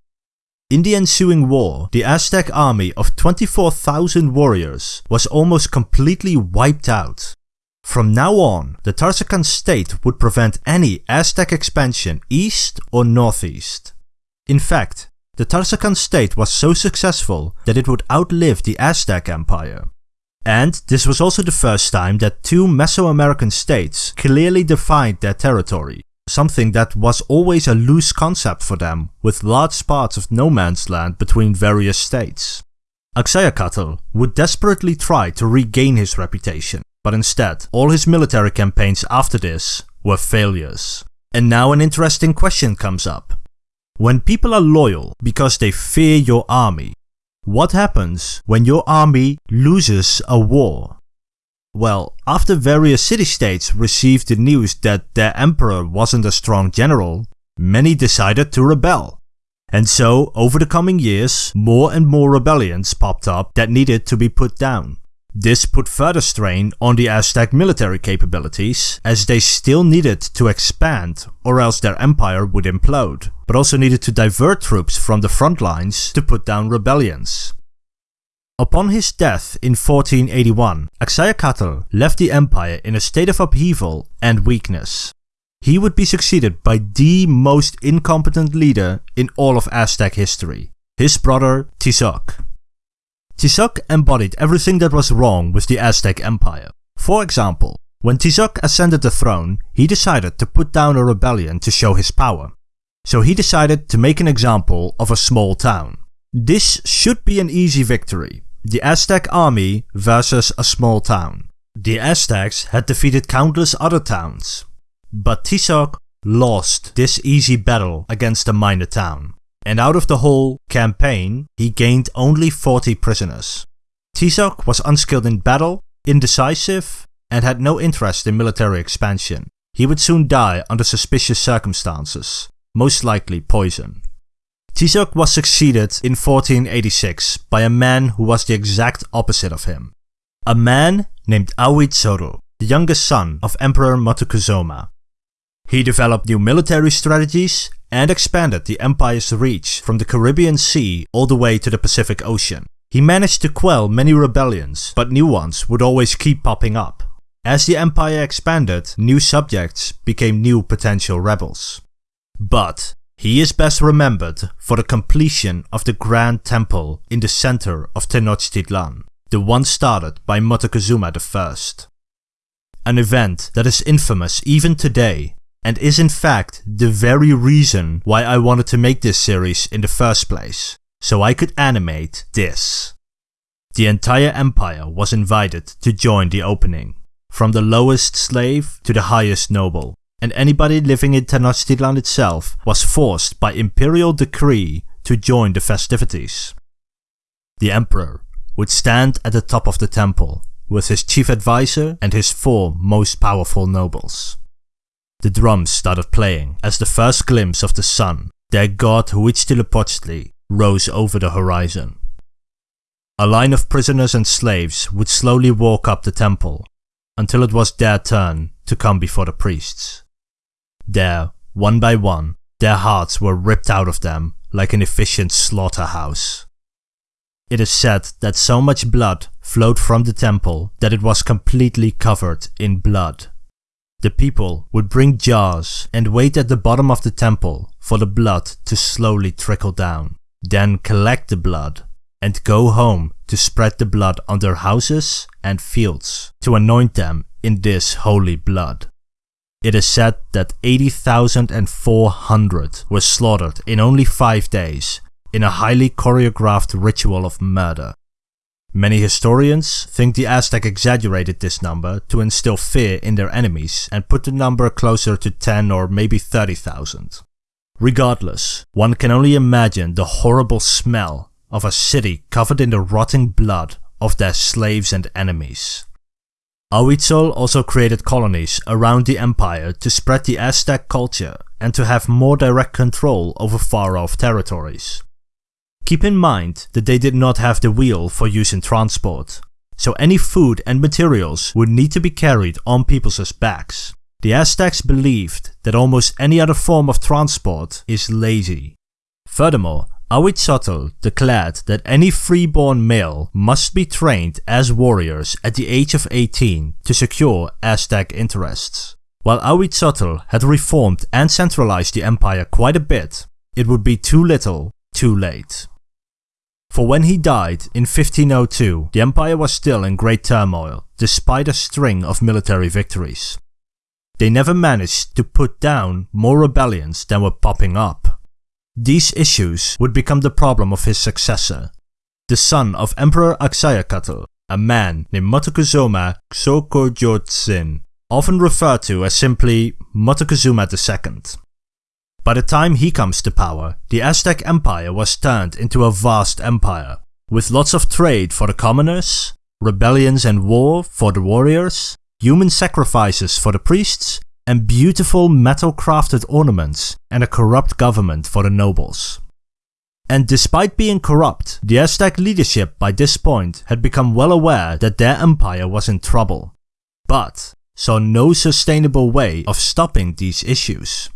In the ensuing war, the Aztec army of 24,000 warriors was almost completely wiped out. From now on, the Tarascan state would prevent any Aztec expansion east or northeast. In fact, the Tarascan state was so successful that it would outlive the Aztec empire. And this was also the first time that two Mesoamerican states clearly defined their territory, something that was always a loose concept for them, with large parts of no man's land between various states. Axayacatl would desperately try to regain his reputation, but instead, all his military campaigns after this were failures. And now an interesting question comes up. When people are loyal because they fear your army, what happens when your army loses a war? Well, after various city-states received the news that their emperor wasn't a strong general, many decided to rebel. And so, over the coming years, more and more rebellions popped up that needed to be put down. This put further strain on the Aztec military capabilities, as they still needed to expand or else their empire would implode, but also needed to divert troops from the front lines to put down rebellions. Upon his death in 1481, Axayacatl left the empire in a state of upheaval and weakness. He would be succeeded by the most incompetent leader in all of Aztec history, his brother Tizoc. Tizoc embodied everything that was wrong with the Aztec Empire. For example, when Tizoc ascended the throne, he decided to put down a rebellion to show his power. So he decided to make an example of a small town. This should be an easy victory. The Aztec army versus a small town. The Aztecs had defeated countless other towns. But Tizoc lost this easy battle against a minor town and out of the whole campaign, he gained only 40 prisoners. Tizoc was unskilled in battle, indecisive, and had no interest in military expansion. He would soon die under suspicious circumstances, most likely poison. Tizoc was succeeded in 1486 by a man who was the exact opposite of him. A man named Aoi Ahuitzotl, the youngest son of Emperor Moctezuma. He developed new military strategies and expanded the empire's reach from the Caribbean Sea all the way to the Pacific Ocean. He managed to quell many rebellions, but new ones would always keep popping up. As the empire expanded, new subjects became new potential rebels. But he is best remembered for the completion of the Grand Temple in the center of Tenochtitlan, the one started by Moctezuma I. An event that is infamous even today and is in fact the very reason why I wanted to make this series in the first place, so I could animate this. The entire empire was invited to join the opening, from the lowest slave to the highest noble, and anybody living in Tenochtitlan itself was forced by imperial decree to join the festivities. The emperor would stand at the top of the temple with his chief advisor and his four most powerful nobles. The drums started playing as the first glimpse of the sun, their god Huitzilopochtli, rose over the horizon. A line of prisoners and slaves would slowly walk up the temple until it was their turn to come before the priests. There, one by one, their hearts were ripped out of them like an efficient slaughterhouse. It is said that so much blood flowed from the temple that it was completely covered in blood. The people would bring jars and wait at the bottom of the temple for the blood to slowly trickle down, then collect the blood and go home to spread the blood on their houses and fields to anoint them in this holy blood. It is said that 80,400 were slaughtered in only 5 days in a highly choreographed ritual of murder. Many historians think the Aztec exaggerated this number to instill fear in their enemies and put the number closer to 10 or maybe 30,000. Regardless, one can only imagine the horrible smell of a city covered in the rotting blood of their slaves and enemies. Ahuitzotl also created colonies around the empire to spread the Aztec culture and to have more direct control over far-off territories. Keep in mind that they did not have the wheel for use in transport, so any food and materials would need to be carried on people's backs. The Aztecs believed that almost any other form of transport is lazy. Furthermore, Ahuitzotl declared that any freeborn male must be trained as warriors at the age of 18 to secure Aztec interests. While Ahuitzotl had reformed and centralized the empire quite a bit, it would be too little, too late. For when he died in 1502, the empire was still in great turmoil, despite a string of military victories. They never managed to put down more rebellions than were popping up. These issues would become the problem of his successor, the son of Emperor Axayacatl, a man named Moctezuma Xocoyotzin, often referred to as simply Moctezuma II. By the time he comes to power, the Aztec Empire was turned into a vast empire, with lots of trade for the commoners, rebellions and war for the warriors, human sacrifices for the priests, and beautiful metal crafted ornaments and a corrupt government for the nobles. And despite being corrupt, the Aztec leadership by this point had become well aware that their empire was in trouble, but saw no sustainable way of stopping these issues.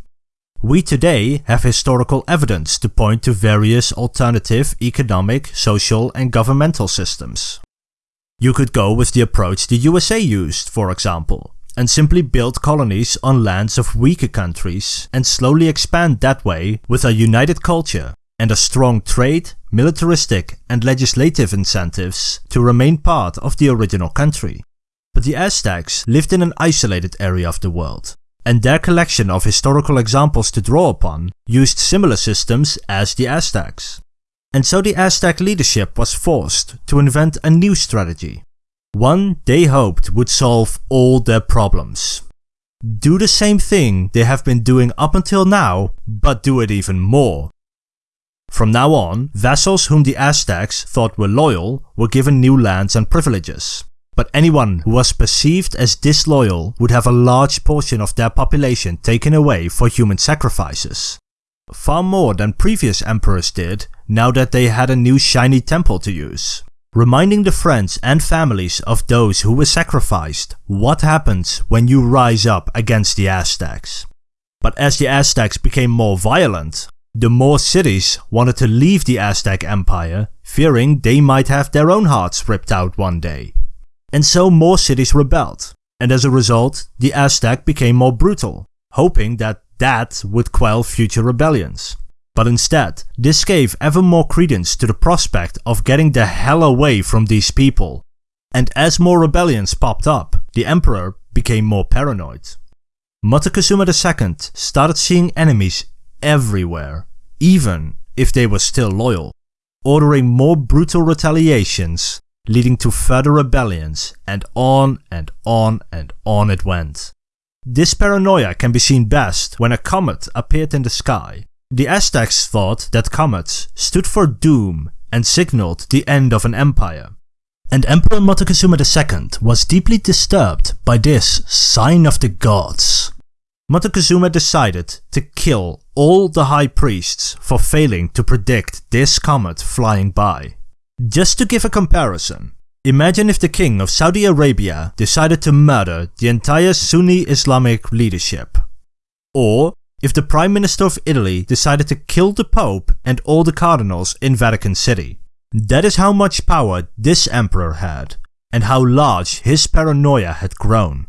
We today have historical evidence to point to various alternative economic, social and governmental systems. You could go with the approach the USA used, for example, and simply build colonies on lands of weaker countries and slowly expand that way with a united culture and a strong trade, militaristic and legislative incentives to remain part of the original country. But the Aztecs lived in an isolated area of the world, and their collection of historical examples to draw upon used similar systems as the Aztecs. And so the Aztec leadership was forced to invent a new strategy, one they hoped would solve all their problems. Do the same thing they have been doing up until now, but do it even more. From now on, vassals whom the Aztecs thought were loyal were given new lands and privileges. But anyone who was perceived as disloyal would have a large portion of their population taken away for human sacrifices. Far more than previous emperors did now that they had a new shiny temple to use reminding the friends and families of those who were sacrificed what happens when you rise up against the Aztecs. But as the Aztecs became more violent, the more cities wanted to leave the Aztec Empire, fearing they might have their own hearts ripped out one day. And so more cities rebelled, and as a result, the Aztec became more brutal, hoping that that would quell future rebellions. But instead, this gave ever more credence to the prospect of getting the hell away from these people. And as more rebellions popped up, the emperor became more paranoid. Moctezuma II started seeing enemies everywhere, even if they were still loyal, ordering more brutal retaliations, leading to further rebellions, and on and on and on it went. This paranoia can be seen best when a comet appeared in the sky the Aztecs thought that comets stood for doom and signaled the end of an empire. And Emperor Moctezuma II was deeply disturbed by this sign of the gods. Moctezuma decided to kill all the high priests for failing to predict this comet flying by. Just to give a comparison, imagine if the king of Saudi Arabia decided to murder the entire Sunni Islamic leadership. Or if the Prime Minister of Italy decided to kill the Pope and all the cardinals in Vatican City. That is how much power this emperor had, and how large his paranoia had grown.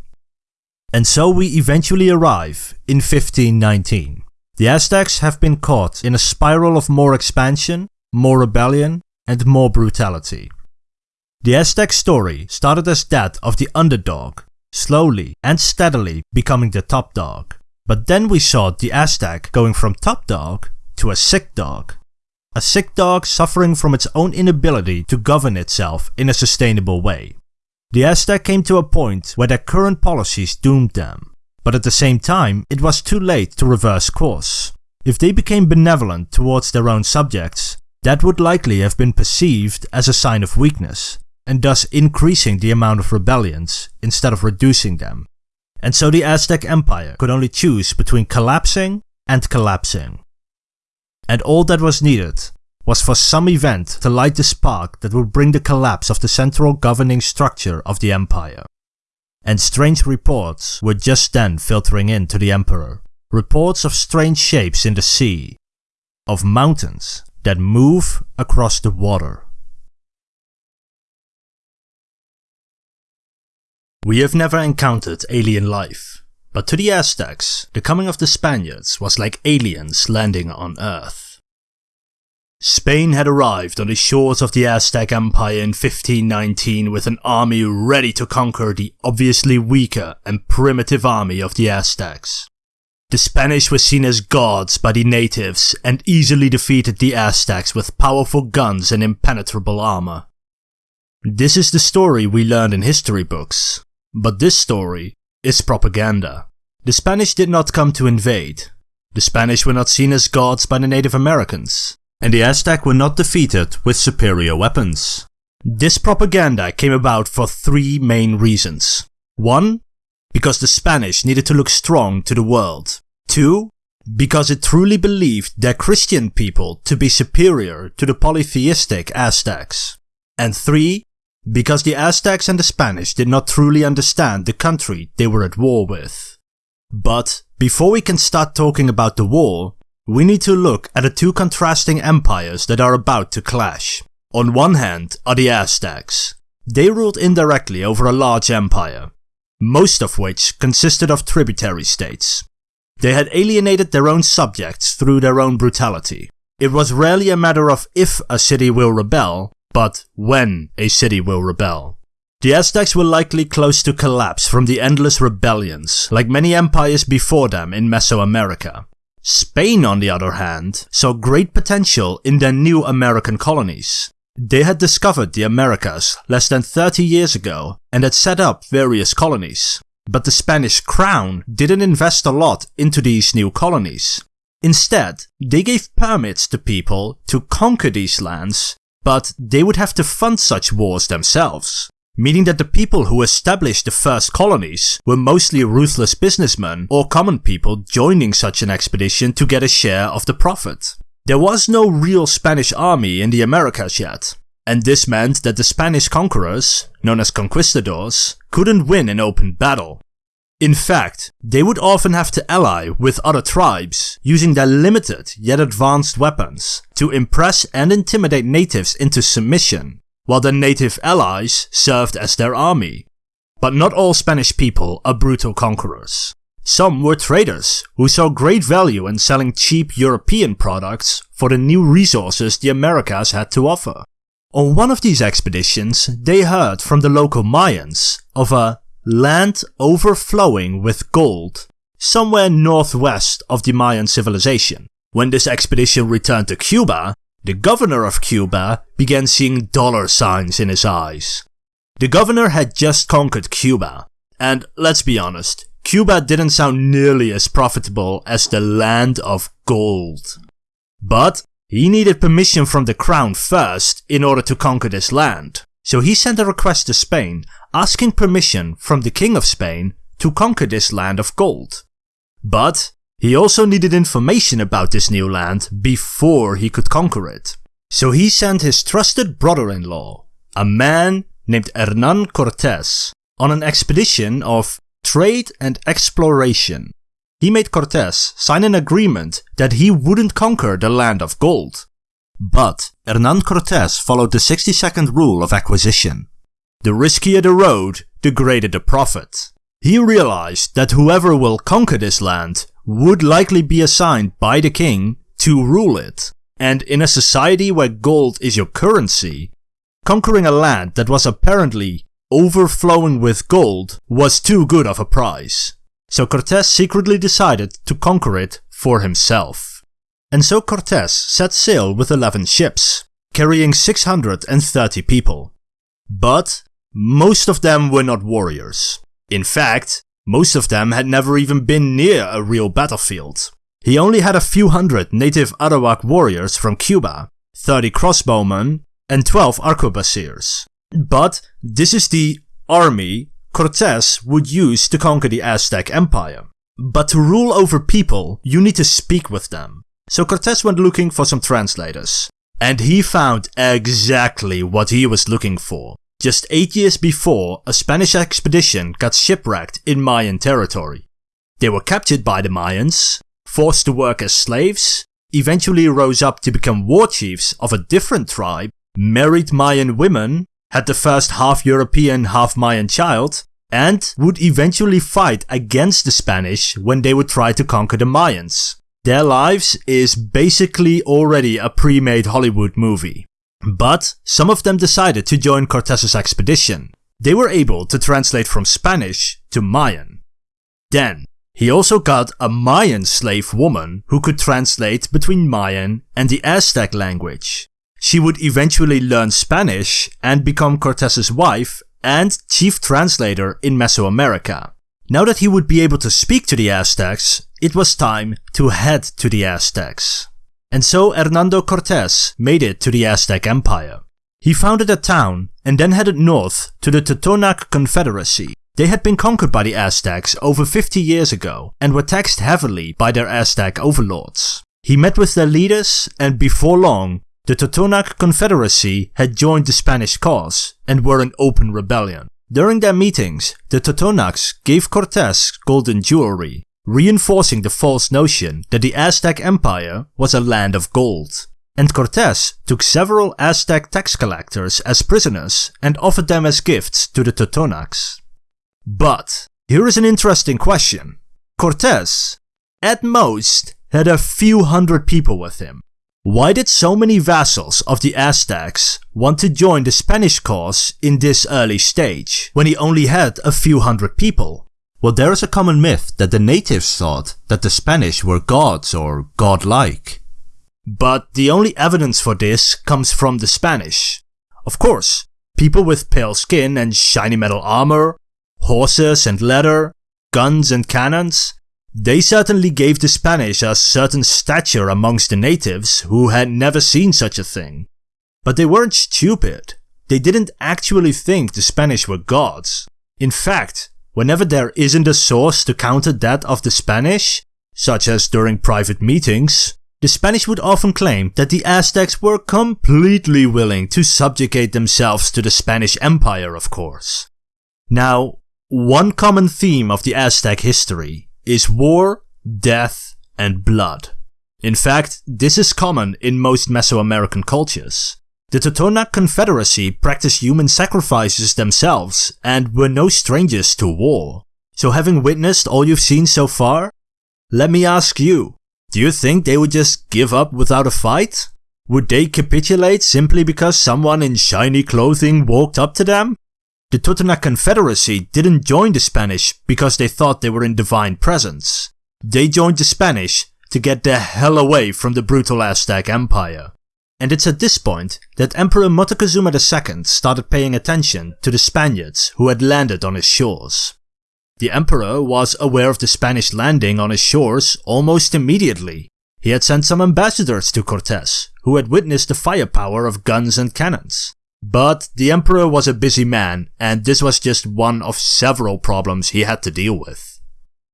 And so we eventually arrive in 1519. The Aztecs have been caught in a spiral of more expansion, more rebellion, and more brutality. The Aztec story started as that of the underdog, slowly and steadily becoming the top dog. But then we saw the Aztec going from top dog to a sick dog. A sick dog suffering from its own inability to govern itself in a sustainable way. The Aztec came to a point where their current policies doomed them, but at the same time it was too late to reverse course. If they became benevolent towards their own subjects, that would likely have been perceived as a sign of weakness, and thus increasing the amount of rebellions instead of reducing them and so the Aztec Empire could only choose between collapsing and collapsing. And all that was needed was for some event to light the spark that would bring the collapse of the central governing structure of the empire. And strange reports were just then filtering in to the emperor. Reports of strange shapes in the sea, of mountains that move across the water. We have never encountered alien life, but to the Aztecs, the coming of the Spaniards was like aliens landing on Earth. Spain had arrived on the shores of the Aztec Empire in 1519 with an army ready to conquer the obviously weaker and primitive army of the Aztecs. The Spanish were seen as gods by the natives and easily defeated the Aztecs with powerful guns and impenetrable armor. This is the story we learned in history books, but this story is propaganda. The Spanish did not come to invade. The Spanish were not seen as gods by the Native Americans. And the Aztec were not defeated with superior weapons. This propaganda came about for three main reasons. One, because the Spanish needed to look strong to the world. Two, because it truly believed their Christian people to be superior to the polytheistic Aztecs. And 3. Because the Aztecs and the Spanish did not truly understand the country they were at war with. But before we can start talking about the war, we need to look at the two contrasting empires that are about to clash. On one hand are the Aztecs. They ruled indirectly over a large empire, most of which consisted of tributary states. They had alienated their own subjects through their own brutality. It was rarely a matter of if a city will rebel, but when a city will rebel. The Aztecs were likely close to collapse from the endless rebellions, like many empires before them in Mesoamerica. Spain, on the other hand, saw great potential in their new American colonies. They had discovered the Americas less than 30 years ago and had set up various colonies. But the Spanish crown didn't invest a lot into these new colonies. Instead, they gave permits to people to conquer these lands, but they would have to fund such wars themselves. Meaning that the people who established the first colonies were mostly ruthless businessmen or common people joining such an expedition to get a share of the profit. There was no real Spanish army in the Americas yet, and this meant that the Spanish conquerors, known as conquistadors, couldn't win an open battle. In fact, they would often have to ally with other tribes, using their limited yet advanced weapons to impress and intimidate natives into submission, while their native allies served as their army. But not all Spanish people are brutal conquerors. Some were traders who saw great value in selling cheap European products for the new resources the Americas had to offer. On one of these expeditions, they heard from the local Mayans of a land overflowing with gold somewhere northwest of the Mayan civilization. When this expedition returned to Cuba, the governor of Cuba began seeing dollar signs in his eyes. The governor had just conquered Cuba, and let's be honest, Cuba didn't sound nearly as profitable as the land of gold. But he needed permission from the crown first in order to conquer this land, so he sent a request to Spain asking permission from the king of Spain to conquer this land of gold. But he also needed information about this new land before he could conquer it. So he sent his trusted brother-in-law, a man named Hernan Cortes, on an expedition of trade and exploration he made Cortes sign an agreement that he wouldn't conquer the land of gold. But Hernan Cortes followed the 60 second rule of acquisition. The riskier the road, the greater the profit. He realized that whoever will conquer this land would likely be assigned by the king to rule it. And in a society where gold is your currency, conquering a land that was apparently overflowing with gold was too good of a prize so Cortes secretly decided to conquer it for himself. And so Cortes set sail with 11 ships, carrying 630 people. But most of them were not warriors. In fact, most of them had never even been near a real battlefield. He only had a few hundred native Arawak warriors from Cuba, 30 crossbowmen, and 12 arquebusiers. But this is the army Cortes would use to conquer the Aztec Empire. But to rule over people, you need to speak with them. So Cortes went looking for some translators. And he found exactly what he was looking for. Just 8 years before, a Spanish expedition got shipwrecked in Mayan territory. They were captured by the Mayans, forced to work as slaves, eventually rose up to become war chiefs of a different tribe, married Mayan women, had the first half European, half Mayan child, and would eventually fight against the Spanish when they would try to conquer the Mayans. Their lives is basically already a pre-made Hollywood movie. But some of them decided to join Cortes's expedition. They were able to translate from Spanish to Mayan. Then, he also got a Mayan slave woman who could translate between Mayan and the Aztec language. She would eventually learn Spanish and become Cortes's wife and chief translator in Mesoamerica. Now that he would be able to speak to the Aztecs, it was time to head to the Aztecs. And so Hernando Cortes made it to the Aztec Empire. He founded a town and then headed north to the Totonac Confederacy, They had been conquered by the Aztecs over 50 years ago and were taxed heavily by their Aztec overlords. He met with their leaders and before long, the Totonac Confederacy had joined the Spanish cause and were in open rebellion. During their meetings, the Totonacs gave Cortes golden jewelry, reinforcing the false notion that the Aztec Empire was a land of gold. And Cortes took several Aztec tax collectors as prisoners and offered them as gifts to the Totonacs. But, here is an interesting question. Cortes, at most, had a few hundred people with him. Why did so many vassals of the Aztecs want to join the Spanish cause in this early stage, when he only had a few hundred people? Well, there is a common myth that the natives thought that the Spanish were gods or godlike. But the only evidence for this comes from the Spanish. Of course, people with pale skin and shiny metal armor, horses and leather, guns and cannons, they certainly gave the Spanish a certain stature amongst the natives who had never seen such a thing. But they weren't stupid. They didn't actually think the Spanish were gods. In fact, whenever there isn't a source to counter that of the Spanish, such as during private meetings, the Spanish would often claim that the Aztecs were completely willing to subjugate themselves to the Spanish Empire, of course. Now, one common theme of the Aztec history is war, death, and blood. In fact, this is common in most Mesoamerican cultures. The Totonac Confederacy practiced human sacrifices themselves and were no strangers to war. So having witnessed all you've seen so far, let me ask you, do you think they would just give up without a fight? Would they capitulate simply because someone in shiny clothing walked up to them? The Totonac Confederacy didn't join the Spanish because they thought they were in divine presence. They joined the Spanish to get the hell away from the brutal Aztec Empire. And it's at this point that Emperor Moctezuma II started paying attention to the Spaniards who had landed on his shores. The emperor was aware of the Spanish landing on his shores almost immediately. He had sent some ambassadors to Cortes, who had witnessed the firepower of guns and cannons. But the emperor was a busy man, and this was just one of several problems he had to deal with.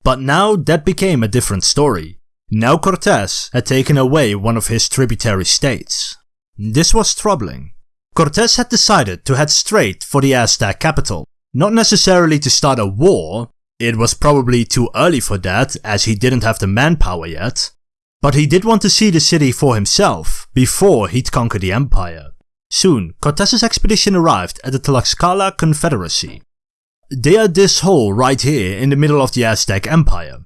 But now that became a different story. Now Cortes had taken away one of his tributary states. This was troubling. Cortes had decided to head straight for the Aztec capital, not necessarily to start a war, it was probably too early for that as he didn't have the manpower yet, but he did want to see the city for himself before he'd conquer the empire. Soon, Cortes's expedition arrived at the Tlaxcala Confederacy. They are this hole right here in the middle of the Aztec Empire.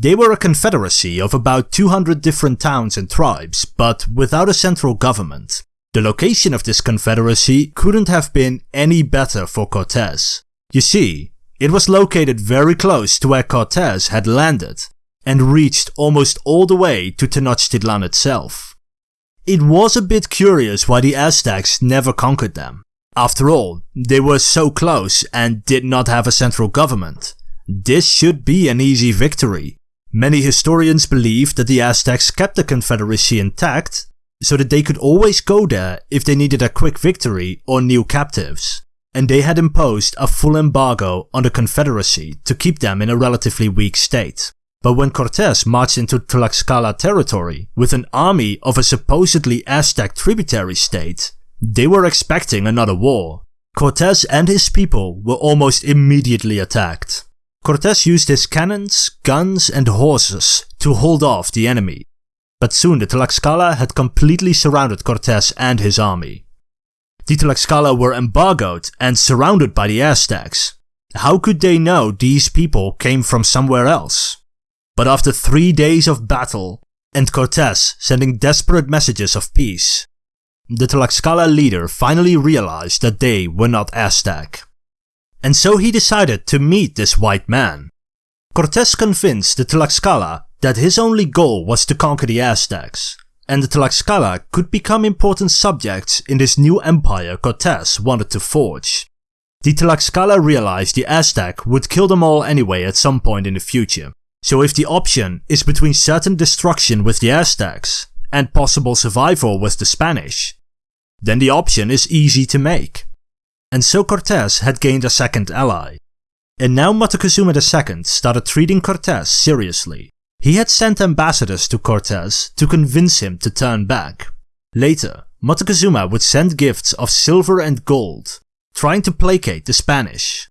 They were a confederacy of about 200 different towns and tribes, but without a central government. The location of this confederacy couldn't have been any better for Cortes. You see, it was located very close to where Cortes had landed, and reached almost all the way to Tenochtitlan itself. It was a bit curious why the Aztecs never conquered them. After all, they were so close and did not have a central government. This should be an easy victory. Many historians believe that the Aztecs kept the Confederacy intact, so that they could always go there if they needed a quick victory or new captives. And they had imposed a full embargo on the Confederacy to keep them in a relatively weak state. But when Cortes marched into Tlaxcala territory with an army of a supposedly Aztec tributary state, they were expecting another war. Cortes and his people were almost immediately attacked. Cortes used his cannons, guns and horses to hold off the enemy. But soon the Tlaxcala had completely surrounded Cortes and his army. The Tlaxcala were embargoed and surrounded by the Aztecs. How could they know these people came from somewhere else? But after three days of battle, and Cortes sending desperate messages of peace, the Tlaxcala leader finally realized that they were not Aztec. And so he decided to meet this white man. Cortes convinced the Tlaxcala that his only goal was to conquer the Aztecs, and the Tlaxcala could become important subjects in this new empire Cortes wanted to forge. The Tlaxcala realized the Aztec would kill them all anyway at some point in the future, so if the option is between certain destruction with the Aztecs and possible survival with the Spanish, then the option is easy to make. And so Cortes had gained a second ally. And now Moctezuma II started treating Cortes seriously. He had sent ambassadors to Cortes to convince him to turn back. Later, Moctezuma would send gifts of silver and gold, trying to placate the Spanish.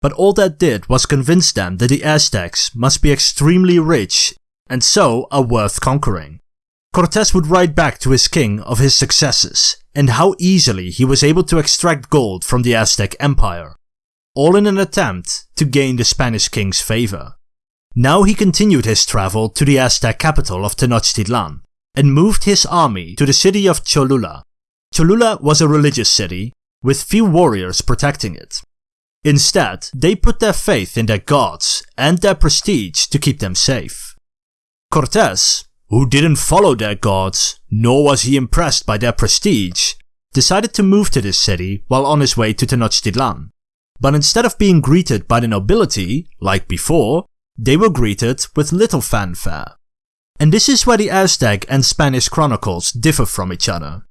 But all that did was convince them that the Aztecs must be extremely rich and so are worth conquering. Cortez would write back to his king of his successes and how easily he was able to extract gold from the Aztec Empire, all in an attempt to gain the Spanish king's favor. Now he continued his travel to the Aztec capital of Tenochtitlan and moved his army to the city of Cholula. Cholula was a religious city with few warriors protecting it. Instead, they put their faith in their gods and their prestige to keep them safe. Cortes, who didn't follow their gods, nor was he impressed by their prestige, decided to move to this city while on his way to Tenochtitlan. But instead of being greeted by the nobility, like before, they were greeted with little fanfare. And this is where the Aztec and Spanish chronicles differ from each other.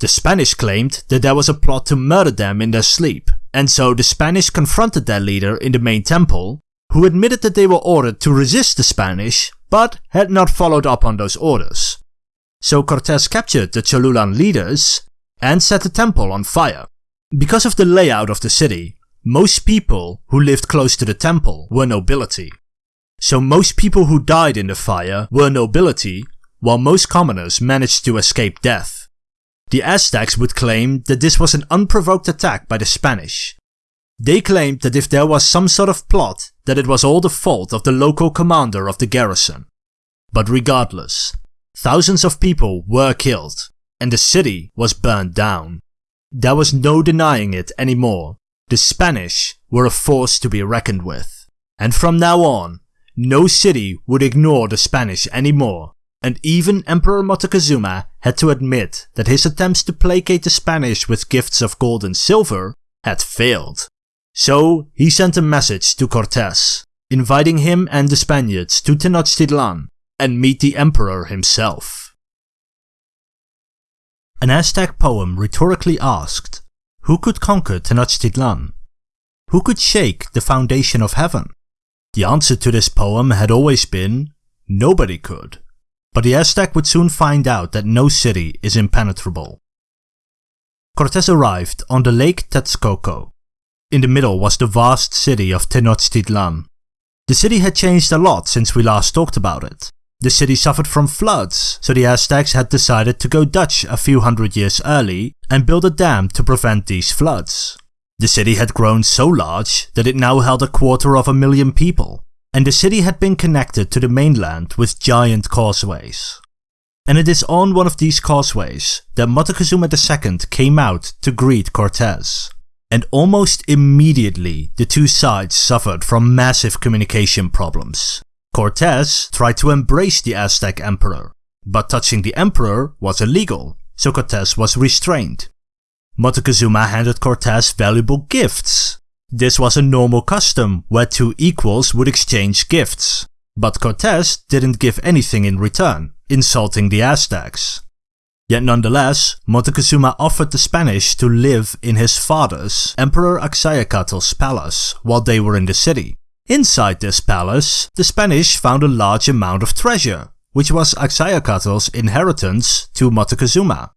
The Spanish claimed that there was a plot to murder them in their sleep, and so the Spanish confronted their leader in the main temple, who admitted that they were ordered to resist the Spanish, but had not followed up on those orders. So Cortes captured the Cholulan leaders and set the temple on fire. Because of the layout of the city, most people who lived close to the temple were nobility. So most people who died in the fire were nobility, while most commoners managed to escape death. The Aztecs would claim that this was an unprovoked attack by the Spanish. They claimed that if there was some sort of plot, that it was all the fault of the local commander of the garrison. But regardless, thousands of people were killed, and the city was burned down. There was no denying it anymore. The Spanish were a force to be reckoned with. And from now on, no city would ignore the Spanish anymore, and even Emperor Moctezuma had to admit that his attempts to placate the Spanish with gifts of gold and silver had failed. So he sent a message to Cortes, inviting him and the Spaniards to Tenochtitlan and meet the emperor himself. An Aztec poem rhetorically asked, who could conquer Tenochtitlan? Who could shake the foundation of heaven? The answer to this poem had always been, nobody could. But the Aztec would soon find out that no city is impenetrable. Cortes arrived on the Lake Texcoco. In the middle was the vast city of Tenochtitlan. The city had changed a lot since we last talked about it. The city suffered from floods, so the Aztecs had decided to go Dutch a few hundred years early and build a dam to prevent these floods. The city had grown so large that it now held a quarter of a million people, and the city had been connected to the mainland with giant causeways. And it is on one of these causeways that Moctezuma II came out to greet Cortes. And almost immediately the two sides suffered from massive communication problems. Cortes tried to embrace the Aztec emperor, but touching the emperor was illegal, so Cortes was restrained. Moctezuma handed Cortes valuable gifts. This was a normal custom where two equals would exchange gifts. But Cortes didn't give anything in return, insulting the Aztecs. Yet nonetheless, Moctezuma offered the Spanish to live in his father's, Emperor Axayacatl's palace while they were in the city. Inside this palace, the Spanish found a large amount of treasure, which was Axayacatl's inheritance to Moctezuma.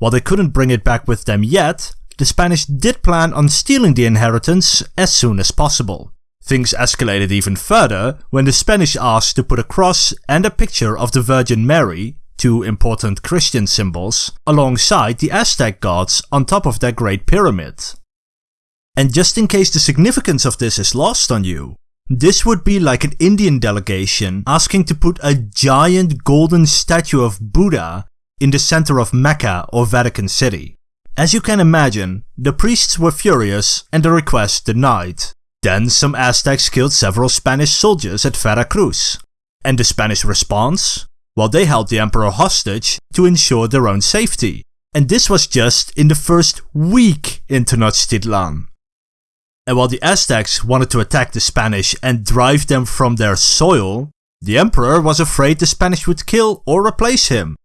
While they couldn't bring it back with them yet, the Spanish did plan on stealing the inheritance as soon as possible. Things escalated even further when the Spanish asked to put a cross and a picture of the Virgin Mary, two important Christian symbols, alongside the Aztec gods on top of their Great Pyramid. And just in case the significance of this is lost on you, this would be like an Indian delegation asking to put a giant golden statue of Buddha in the center of Mecca or Vatican City. As you can imagine, the priests were furious and the request denied. Then some Aztecs killed several Spanish soldiers at Veracruz. And the Spanish response? Well, they held the emperor hostage to ensure their own safety. And this was just in the first week in Tenochtitlan. And while the Aztecs wanted to attack the Spanish and drive them from their soil, the emperor was afraid the Spanish would kill or replace him.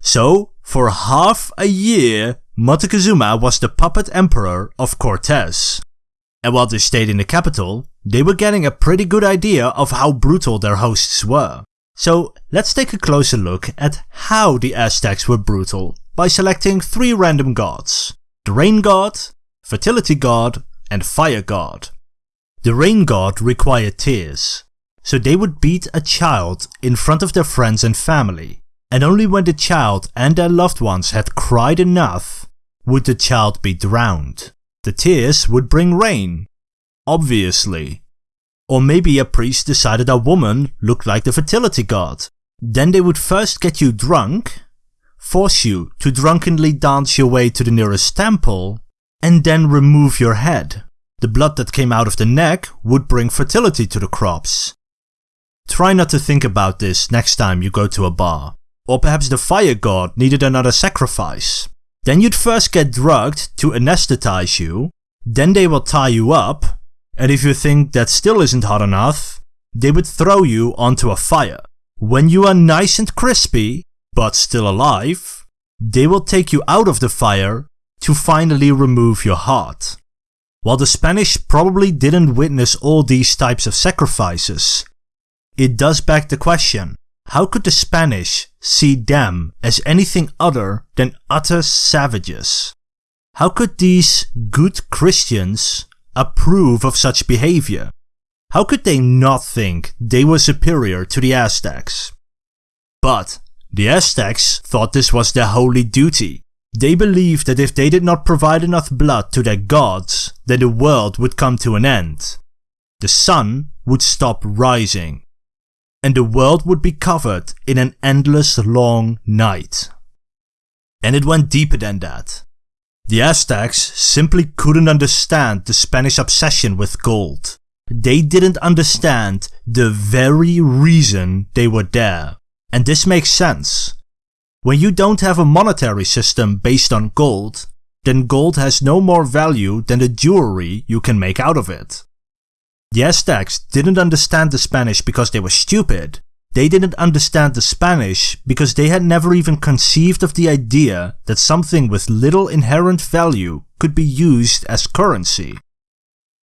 So, for half a year, Moctezuma was the puppet emperor of Cortes. And while they stayed in the capital, they were getting a pretty good idea of how brutal their hosts were. So let's take a closer look at how the Aztecs were brutal by selecting three random gods. The rain god, fertility god, and fire god. The rain god required tears, so they would beat a child in front of their friends and family, and only when the child and their loved ones had cried enough would the child be drowned. The tears would bring rain. Obviously. Or maybe a priest decided a woman looked like the fertility god. Then they would first get you drunk, force you to drunkenly dance your way to the nearest temple, and then remove your head. The blood that came out of the neck would bring fertility to the crops. Try not to think about this next time you go to a bar. Or perhaps the fire god needed another sacrifice. Then you'd first get drugged to anesthetize you, then they will tie you up, and if you think that still isn't hot enough, they would throw you onto a fire. When you are nice and crispy, but still alive, they will take you out of the fire to finally remove your heart. While the Spanish probably didn't witness all these types of sacrifices, it does beg the question, how could the Spanish see them as anything other than utter savages? How could these good Christians approve of such behavior? How could they not think they were superior to the Aztecs? But the Aztecs thought this was their holy duty. They believed that if they did not provide enough blood to their gods, then the world would come to an end. The sun would stop rising, and the world would be covered in an endless long night. And it went deeper than that. The Aztecs simply couldn't understand the Spanish obsession with gold. They didn't understand the very reason they were there. And this makes sense. When you don't have a monetary system based on gold, then gold has no more value than the jewelry you can make out of it. The Aztecs didn't understand the Spanish because they were stupid. They didn't understand the Spanish because they had never even conceived of the idea that something with little inherent value could be used as currency.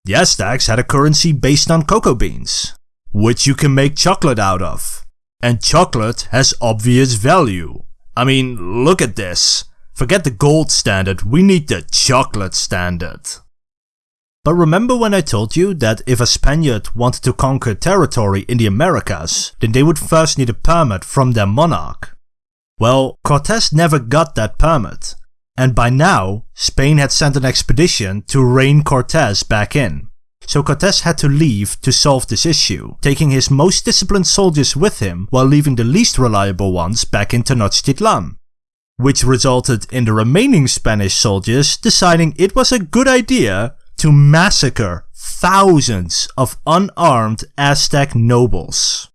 The Aztecs had a currency based on cocoa beans, which you can make chocolate out of. And chocolate has obvious value. I mean, look at this. Forget the gold standard, we need the chocolate standard. But remember when I told you that if a Spaniard wanted to conquer territory in the Americas, then they would first need a permit from their monarch? Well, Cortes never got that permit, and by now, Spain had sent an expedition to rein Cortes back in. So Cortes had to leave to solve this issue, taking his most disciplined soldiers with him while leaving the least reliable ones back in Tenochtitlan. Which resulted in the remaining Spanish soldiers deciding it was a good idea to massacre thousands of unarmed Aztec nobles.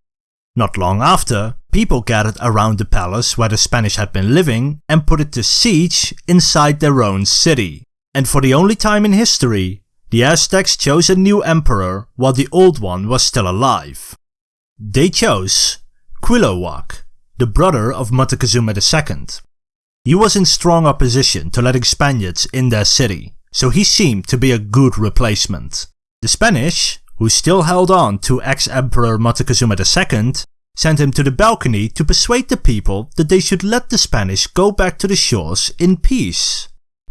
Not long after, people gathered around the palace where the Spanish had been living and put it to siege inside their own city. And for the only time in history, the Aztecs chose a new emperor while the old one was still alive. They chose Cuitlahuac, the brother of Moctezuma II. He was in strong opposition to letting Spaniards in their city, so he seemed to be a good replacement. The Spanish, who still held on to ex-Emperor Moctezuma II, sent him to the balcony to persuade the people that they should let the Spanish go back to the shores in peace.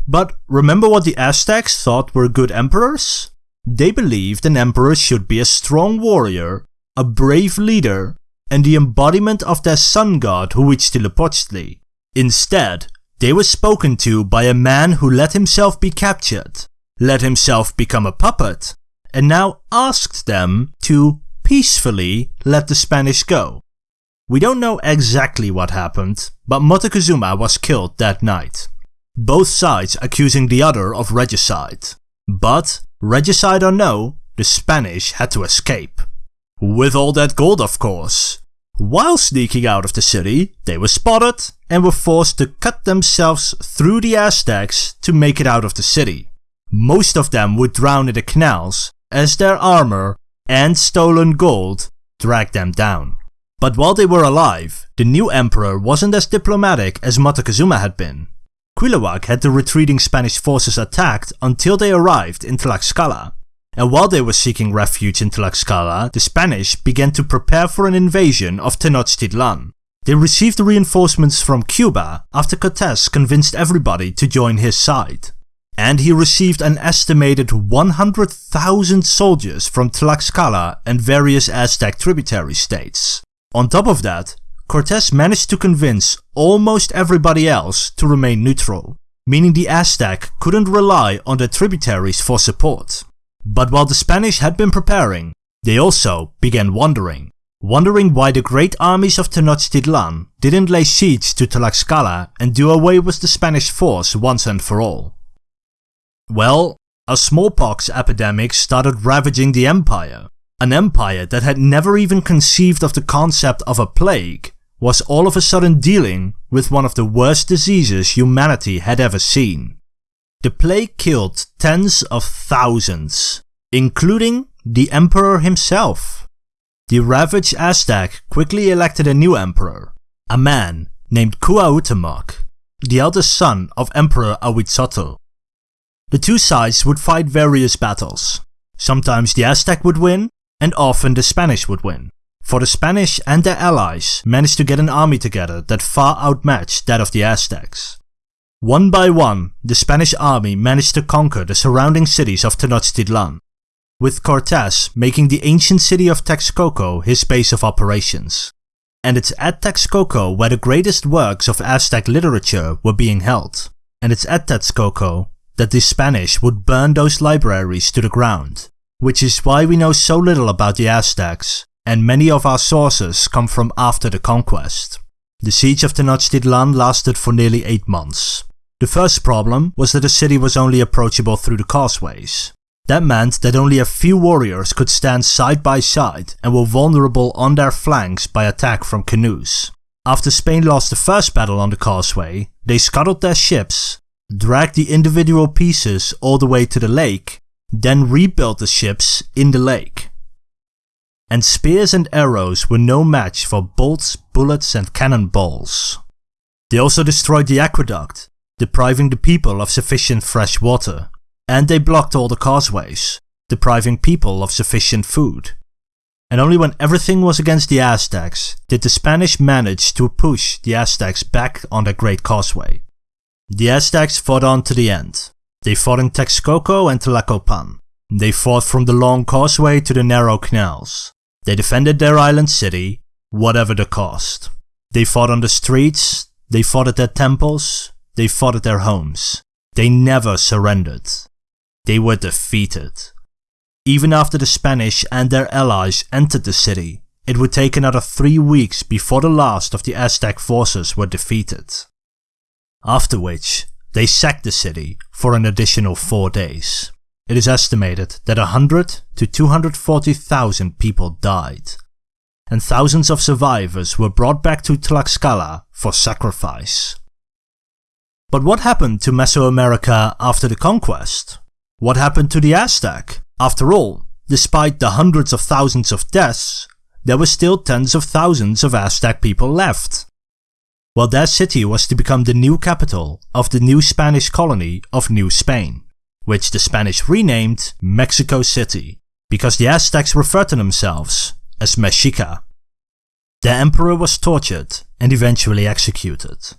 But remember what the Aztecs thought were good emperors? They believed an emperor should be a strong warrior, a brave leader, and the embodiment of their sun god Huitzilopochtli. Instead, they were spoken to by a man who let himself be captured, let himself become a puppet, and now asked them to peacefully let the Spanish go. We don't know exactly what happened, but Moctezuma was killed that night. Both sides accusing the other of regicide. But, regicide or no, the Spanish had to escape. With all that gold of course, while sneaking out of the city, they were spotted and were forced to cut themselves through the Aztecs to make it out of the city. Most of them would drown in the canals as their armor and stolen gold dragged them down. But while they were alive, the new emperor wasn't as diplomatic as Moctezuma had been. Cuitlahuac had the retreating Spanish forces attacked until they arrived in Tlaxcala. And while they were seeking refuge in Tlaxcala, the Spanish began to prepare for an invasion of Tenochtitlan. They received reinforcements from Cuba after Cortes convinced everybody to join his side. And he received an estimated 100,000 soldiers from Tlaxcala and various Aztec tributary states. On top of that, Cortes managed to convince almost everybody else to remain neutral, meaning the Aztec couldn't rely on their tributaries for support. But while the Spanish had been preparing, they also began wondering. Wondering why the great armies of Tenochtitlan didn't lay siege to Tlaxcala and do away with the Spanish force once and for all. Well, a smallpox epidemic started ravaging the empire. An empire that had never even conceived of the concept of a plague was all of a sudden dealing with one of the worst diseases humanity had ever seen. The plague killed tens of thousands, including the emperor himself. The ravaged Aztec quickly elected a new emperor, a man named Cuauhtémoc, the eldest son of Emperor Ahuitzotl. The two sides would fight various battles. Sometimes the Aztec would win, and often the Spanish would win, for the Spanish and their allies managed to get an army together that far outmatched that of the Aztecs. One by one, the Spanish army managed to conquer the surrounding cities of Tenochtitlan, with Cortes making the ancient city of Texcoco his base of operations. And it's at Texcoco where the greatest works of Aztec literature were being held, and it's at Texcoco that the Spanish would burn those libraries to the ground, which is why we know so little about the Aztecs, and many of our sources come from after the conquest. The siege of Tenochtitlan lasted for nearly 8 months, the first problem was that the city was only approachable through the causeways. That meant that only a few warriors could stand side by side and were vulnerable on their flanks by attack from canoes. After Spain lost the first battle on the causeway, they scuttled their ships, dragged the individual pieces all the way to the lake, then rebuilt the ships in the lake. And spears and arrows were no match for bolts, bullets and cannonballs. They also destroyed the aqueduct, depriving the people of sufficient fresh water, and they blocked all the causeways, depriving people of sufficient food. And only when everything was against the Aztecs did the Spanish manage to push the Aztecs back on their great causeway. The Aztecs fought on to the end. They fought in Texcoco and Tlacopan. They fought from the long causeway to the narrow canals. They defended their island city, whatever the cost. They fought on the streets, they fought at their temples, they fought at their homes. They never surrendered. They were defeated. Even after the Spanish and their allies entered the city, it would take another three weeks before the last of the Aztec forces were defeated. After which, they sacked the city for an additional four days. It is estimated that 100 to 240,000 people died, and thousands of survivors were brought back to Tlaxcala for sacrifice. But what happened to Mesoamerica after the conquest? What happened to the Aztec? After all, despite the hundreds of thousands of deaths, there were still tens of thousands of Aztec people left. Well, their city was to become the new capital of the new Spanish colony of New Spain, which the Spanish renamed Mexico City, because the Aztecs referred to themselves as Mexica. The emperor was tortured and eventually executed.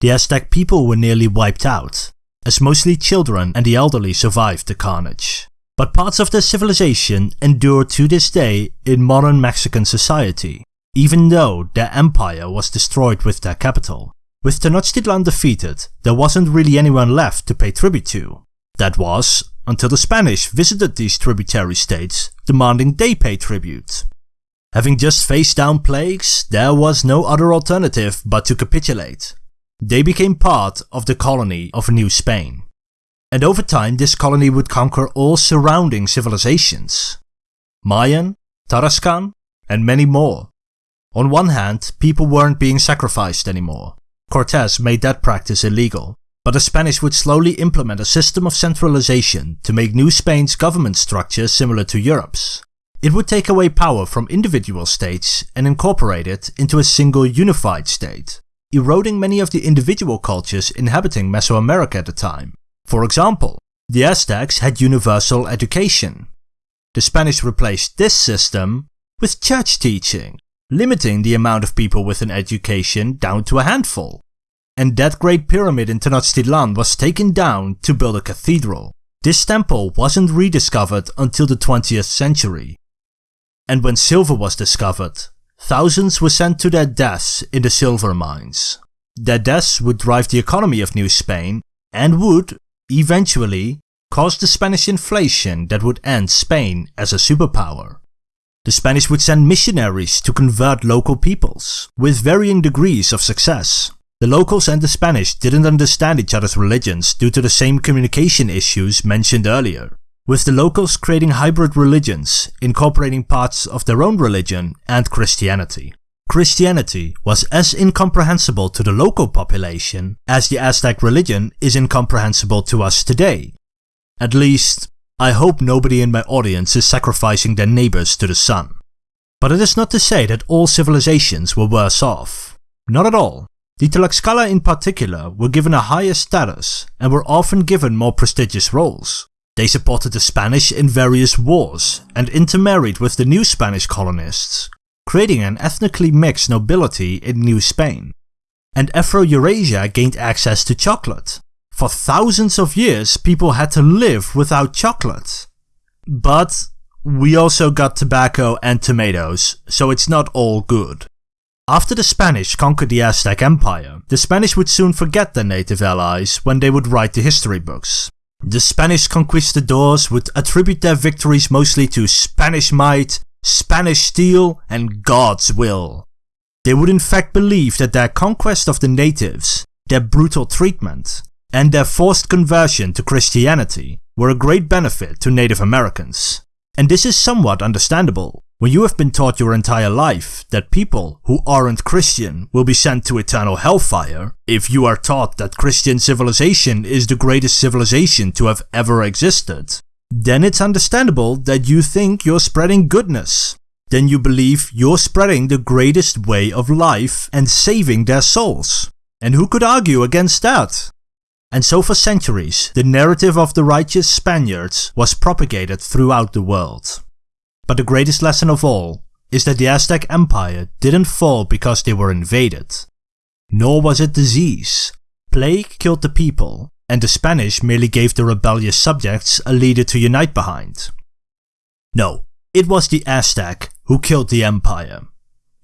The Aztec people were nearly wiped out, as mostly children and the elderly survived the carnage. But parts of their civilization endure to this day in modern Mexican society, even though their empire was destroyed with their capital. With Tenochtitlan defeated, there wasn't really anyone left to pay tribute to. That was, until the Spanish visited these tributary states, demanding they pay tribute. Having just faced down plagues, there was no other alternative but to capitulate, they became part of the colony of New Spain. And over time this colony would conquer all surrounding civilizations. Mayan, Tarascan, and many more. On one hand, people weren't being sacrificed anymore. Cortes made that practice illegal, but the Spanish would slowly implement a system of centralization to make New Spain's government structure similar to Europe's. It would take away power from individual states and incorporate it into a single unified state eroding many of the individual cultures inhabiting Mesoamerica at the time. For example, the Aztecs had universal education, the Spanish replaced this system with church teaching, limiting the amount of people with an education down to a handful. And that great pyramid in Tenochtitlan was taken down to build a cathedral. This temple wasn't rediscovered until the 20th century. And when silver was discovered, thousands were sent to their deaths in the silver mines. Their deaths would drive the economy of New Spain and would, eventually, cause the Spanish inflation that would end Spain as a superpower. The Spanish would send missionaries to convert local peoples, with varying degrees of success. The locals and the Spanish didn't understand each other's religions due to the same communication issues mentioned earlier, with the locals creating hybrid religions, incorporating parts of their own religion and Christianity. Christianity was as incomprehensible to the local population as the Aztec religion is incomprehensible to us today. At least, I hope nobody in my audience is sacrificing their neighbors to the sun. But it is not to say that all civilizations were worse off. Not at all. The Tlaxcala in particular were given a higher status and were often given more prestigious roles. They supported the Spanish in various wars and intermarried with the new Spanish colonists, creating an ethnically mixed nobility in New Spain. And Afro-Eurasia gained access to chocolate, for thousands of years, people had to live without chocolate. But we also got tobacco and tomatoes, so it's not all good. After the Spanish conquered the Aztec Empire, the Spanish would soon forget their native allies when they would write the history books. The Spanish conquistadors would attribute their victories mostly to Spanish might, Spanish steel, and God's will. They would in fact believe that their conquest of the natives, their brutal treatment, and their forced conversion to Christianity were a great benefit to Native Americans. And this is somewhat understandable when you have been taught your entire life that people who aren't Christian will be sent to eternal hellfire, if you are taught that Christian civilization is the greatest civilization to have ever existed, then it's understandable that you think you're spreading goodness. Then you believe you're spreading the greatest way of life and saving their souls. And who could argue against that? And so for centuries, the narrative of the righteous Spaniards was propagated throughout the world. But the greatest lesson of all is that the Aztec Empire didn't fall because they were invaded. Nor was it disease. Plague killed the people, and the Spanish merely gave the rebellious subjects a leader to unite behind. No, it was the Aztec who killed the empire.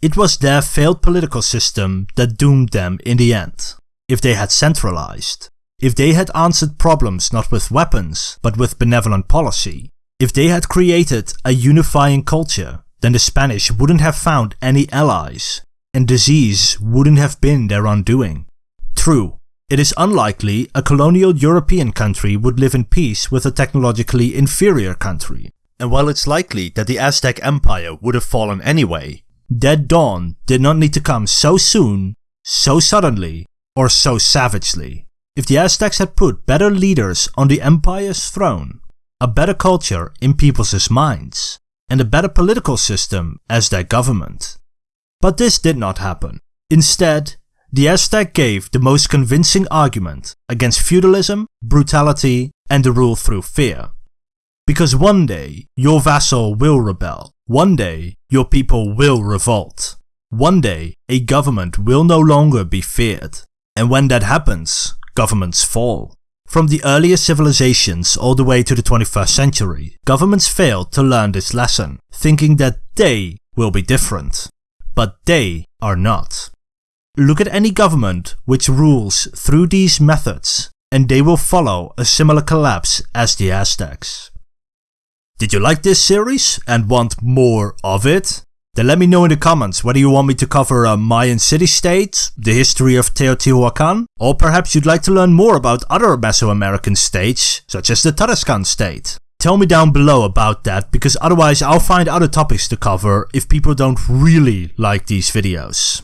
It was their failed political system that doomed them in the end. If they had centralized, if they had answered problems not with weapons, but with benevolent policy, if they had created a unifying culture, then the Spanish wouldn't have found any allies, and disease wouldn't have been their undoing. True, it is unlikely a colonial European country would live in peace with a technologically inferior country. And while it's likely that the Aztec Empire would have fallen anyway, that dawn did not need to come so soon, so suddenly, or so savagely. If the Aztecs had put better leaders on the empire's throne, a better culture in people's minds, and a better political system as their government. But this did not happen. Instead, the Aztec gave the most convincing argument against feudalism, brutality, and the rule through fear. Because one day, your vassal will rebel. One day, your people will revolt. One day, a government will no longer be feared. And when that happens, governments fall. From the earliest civilizations all the way to the 21st century, governments failed to learn this lesson, thinking that they will be different. But they are not. Look at any government which rules through these methods, and they will follow a similar collapse as the Aztecs. Did you like this series and want more of it? Then let me know in the comments whether you want me to cover a Mayan city-state, the history of Teotihuacan, or perhaps you'd like to learn more about other Mesoamerican states, such as the Tarascan state. Tell me down below about that, because otherwise I'll find other topics to cover if people don't really like these videos.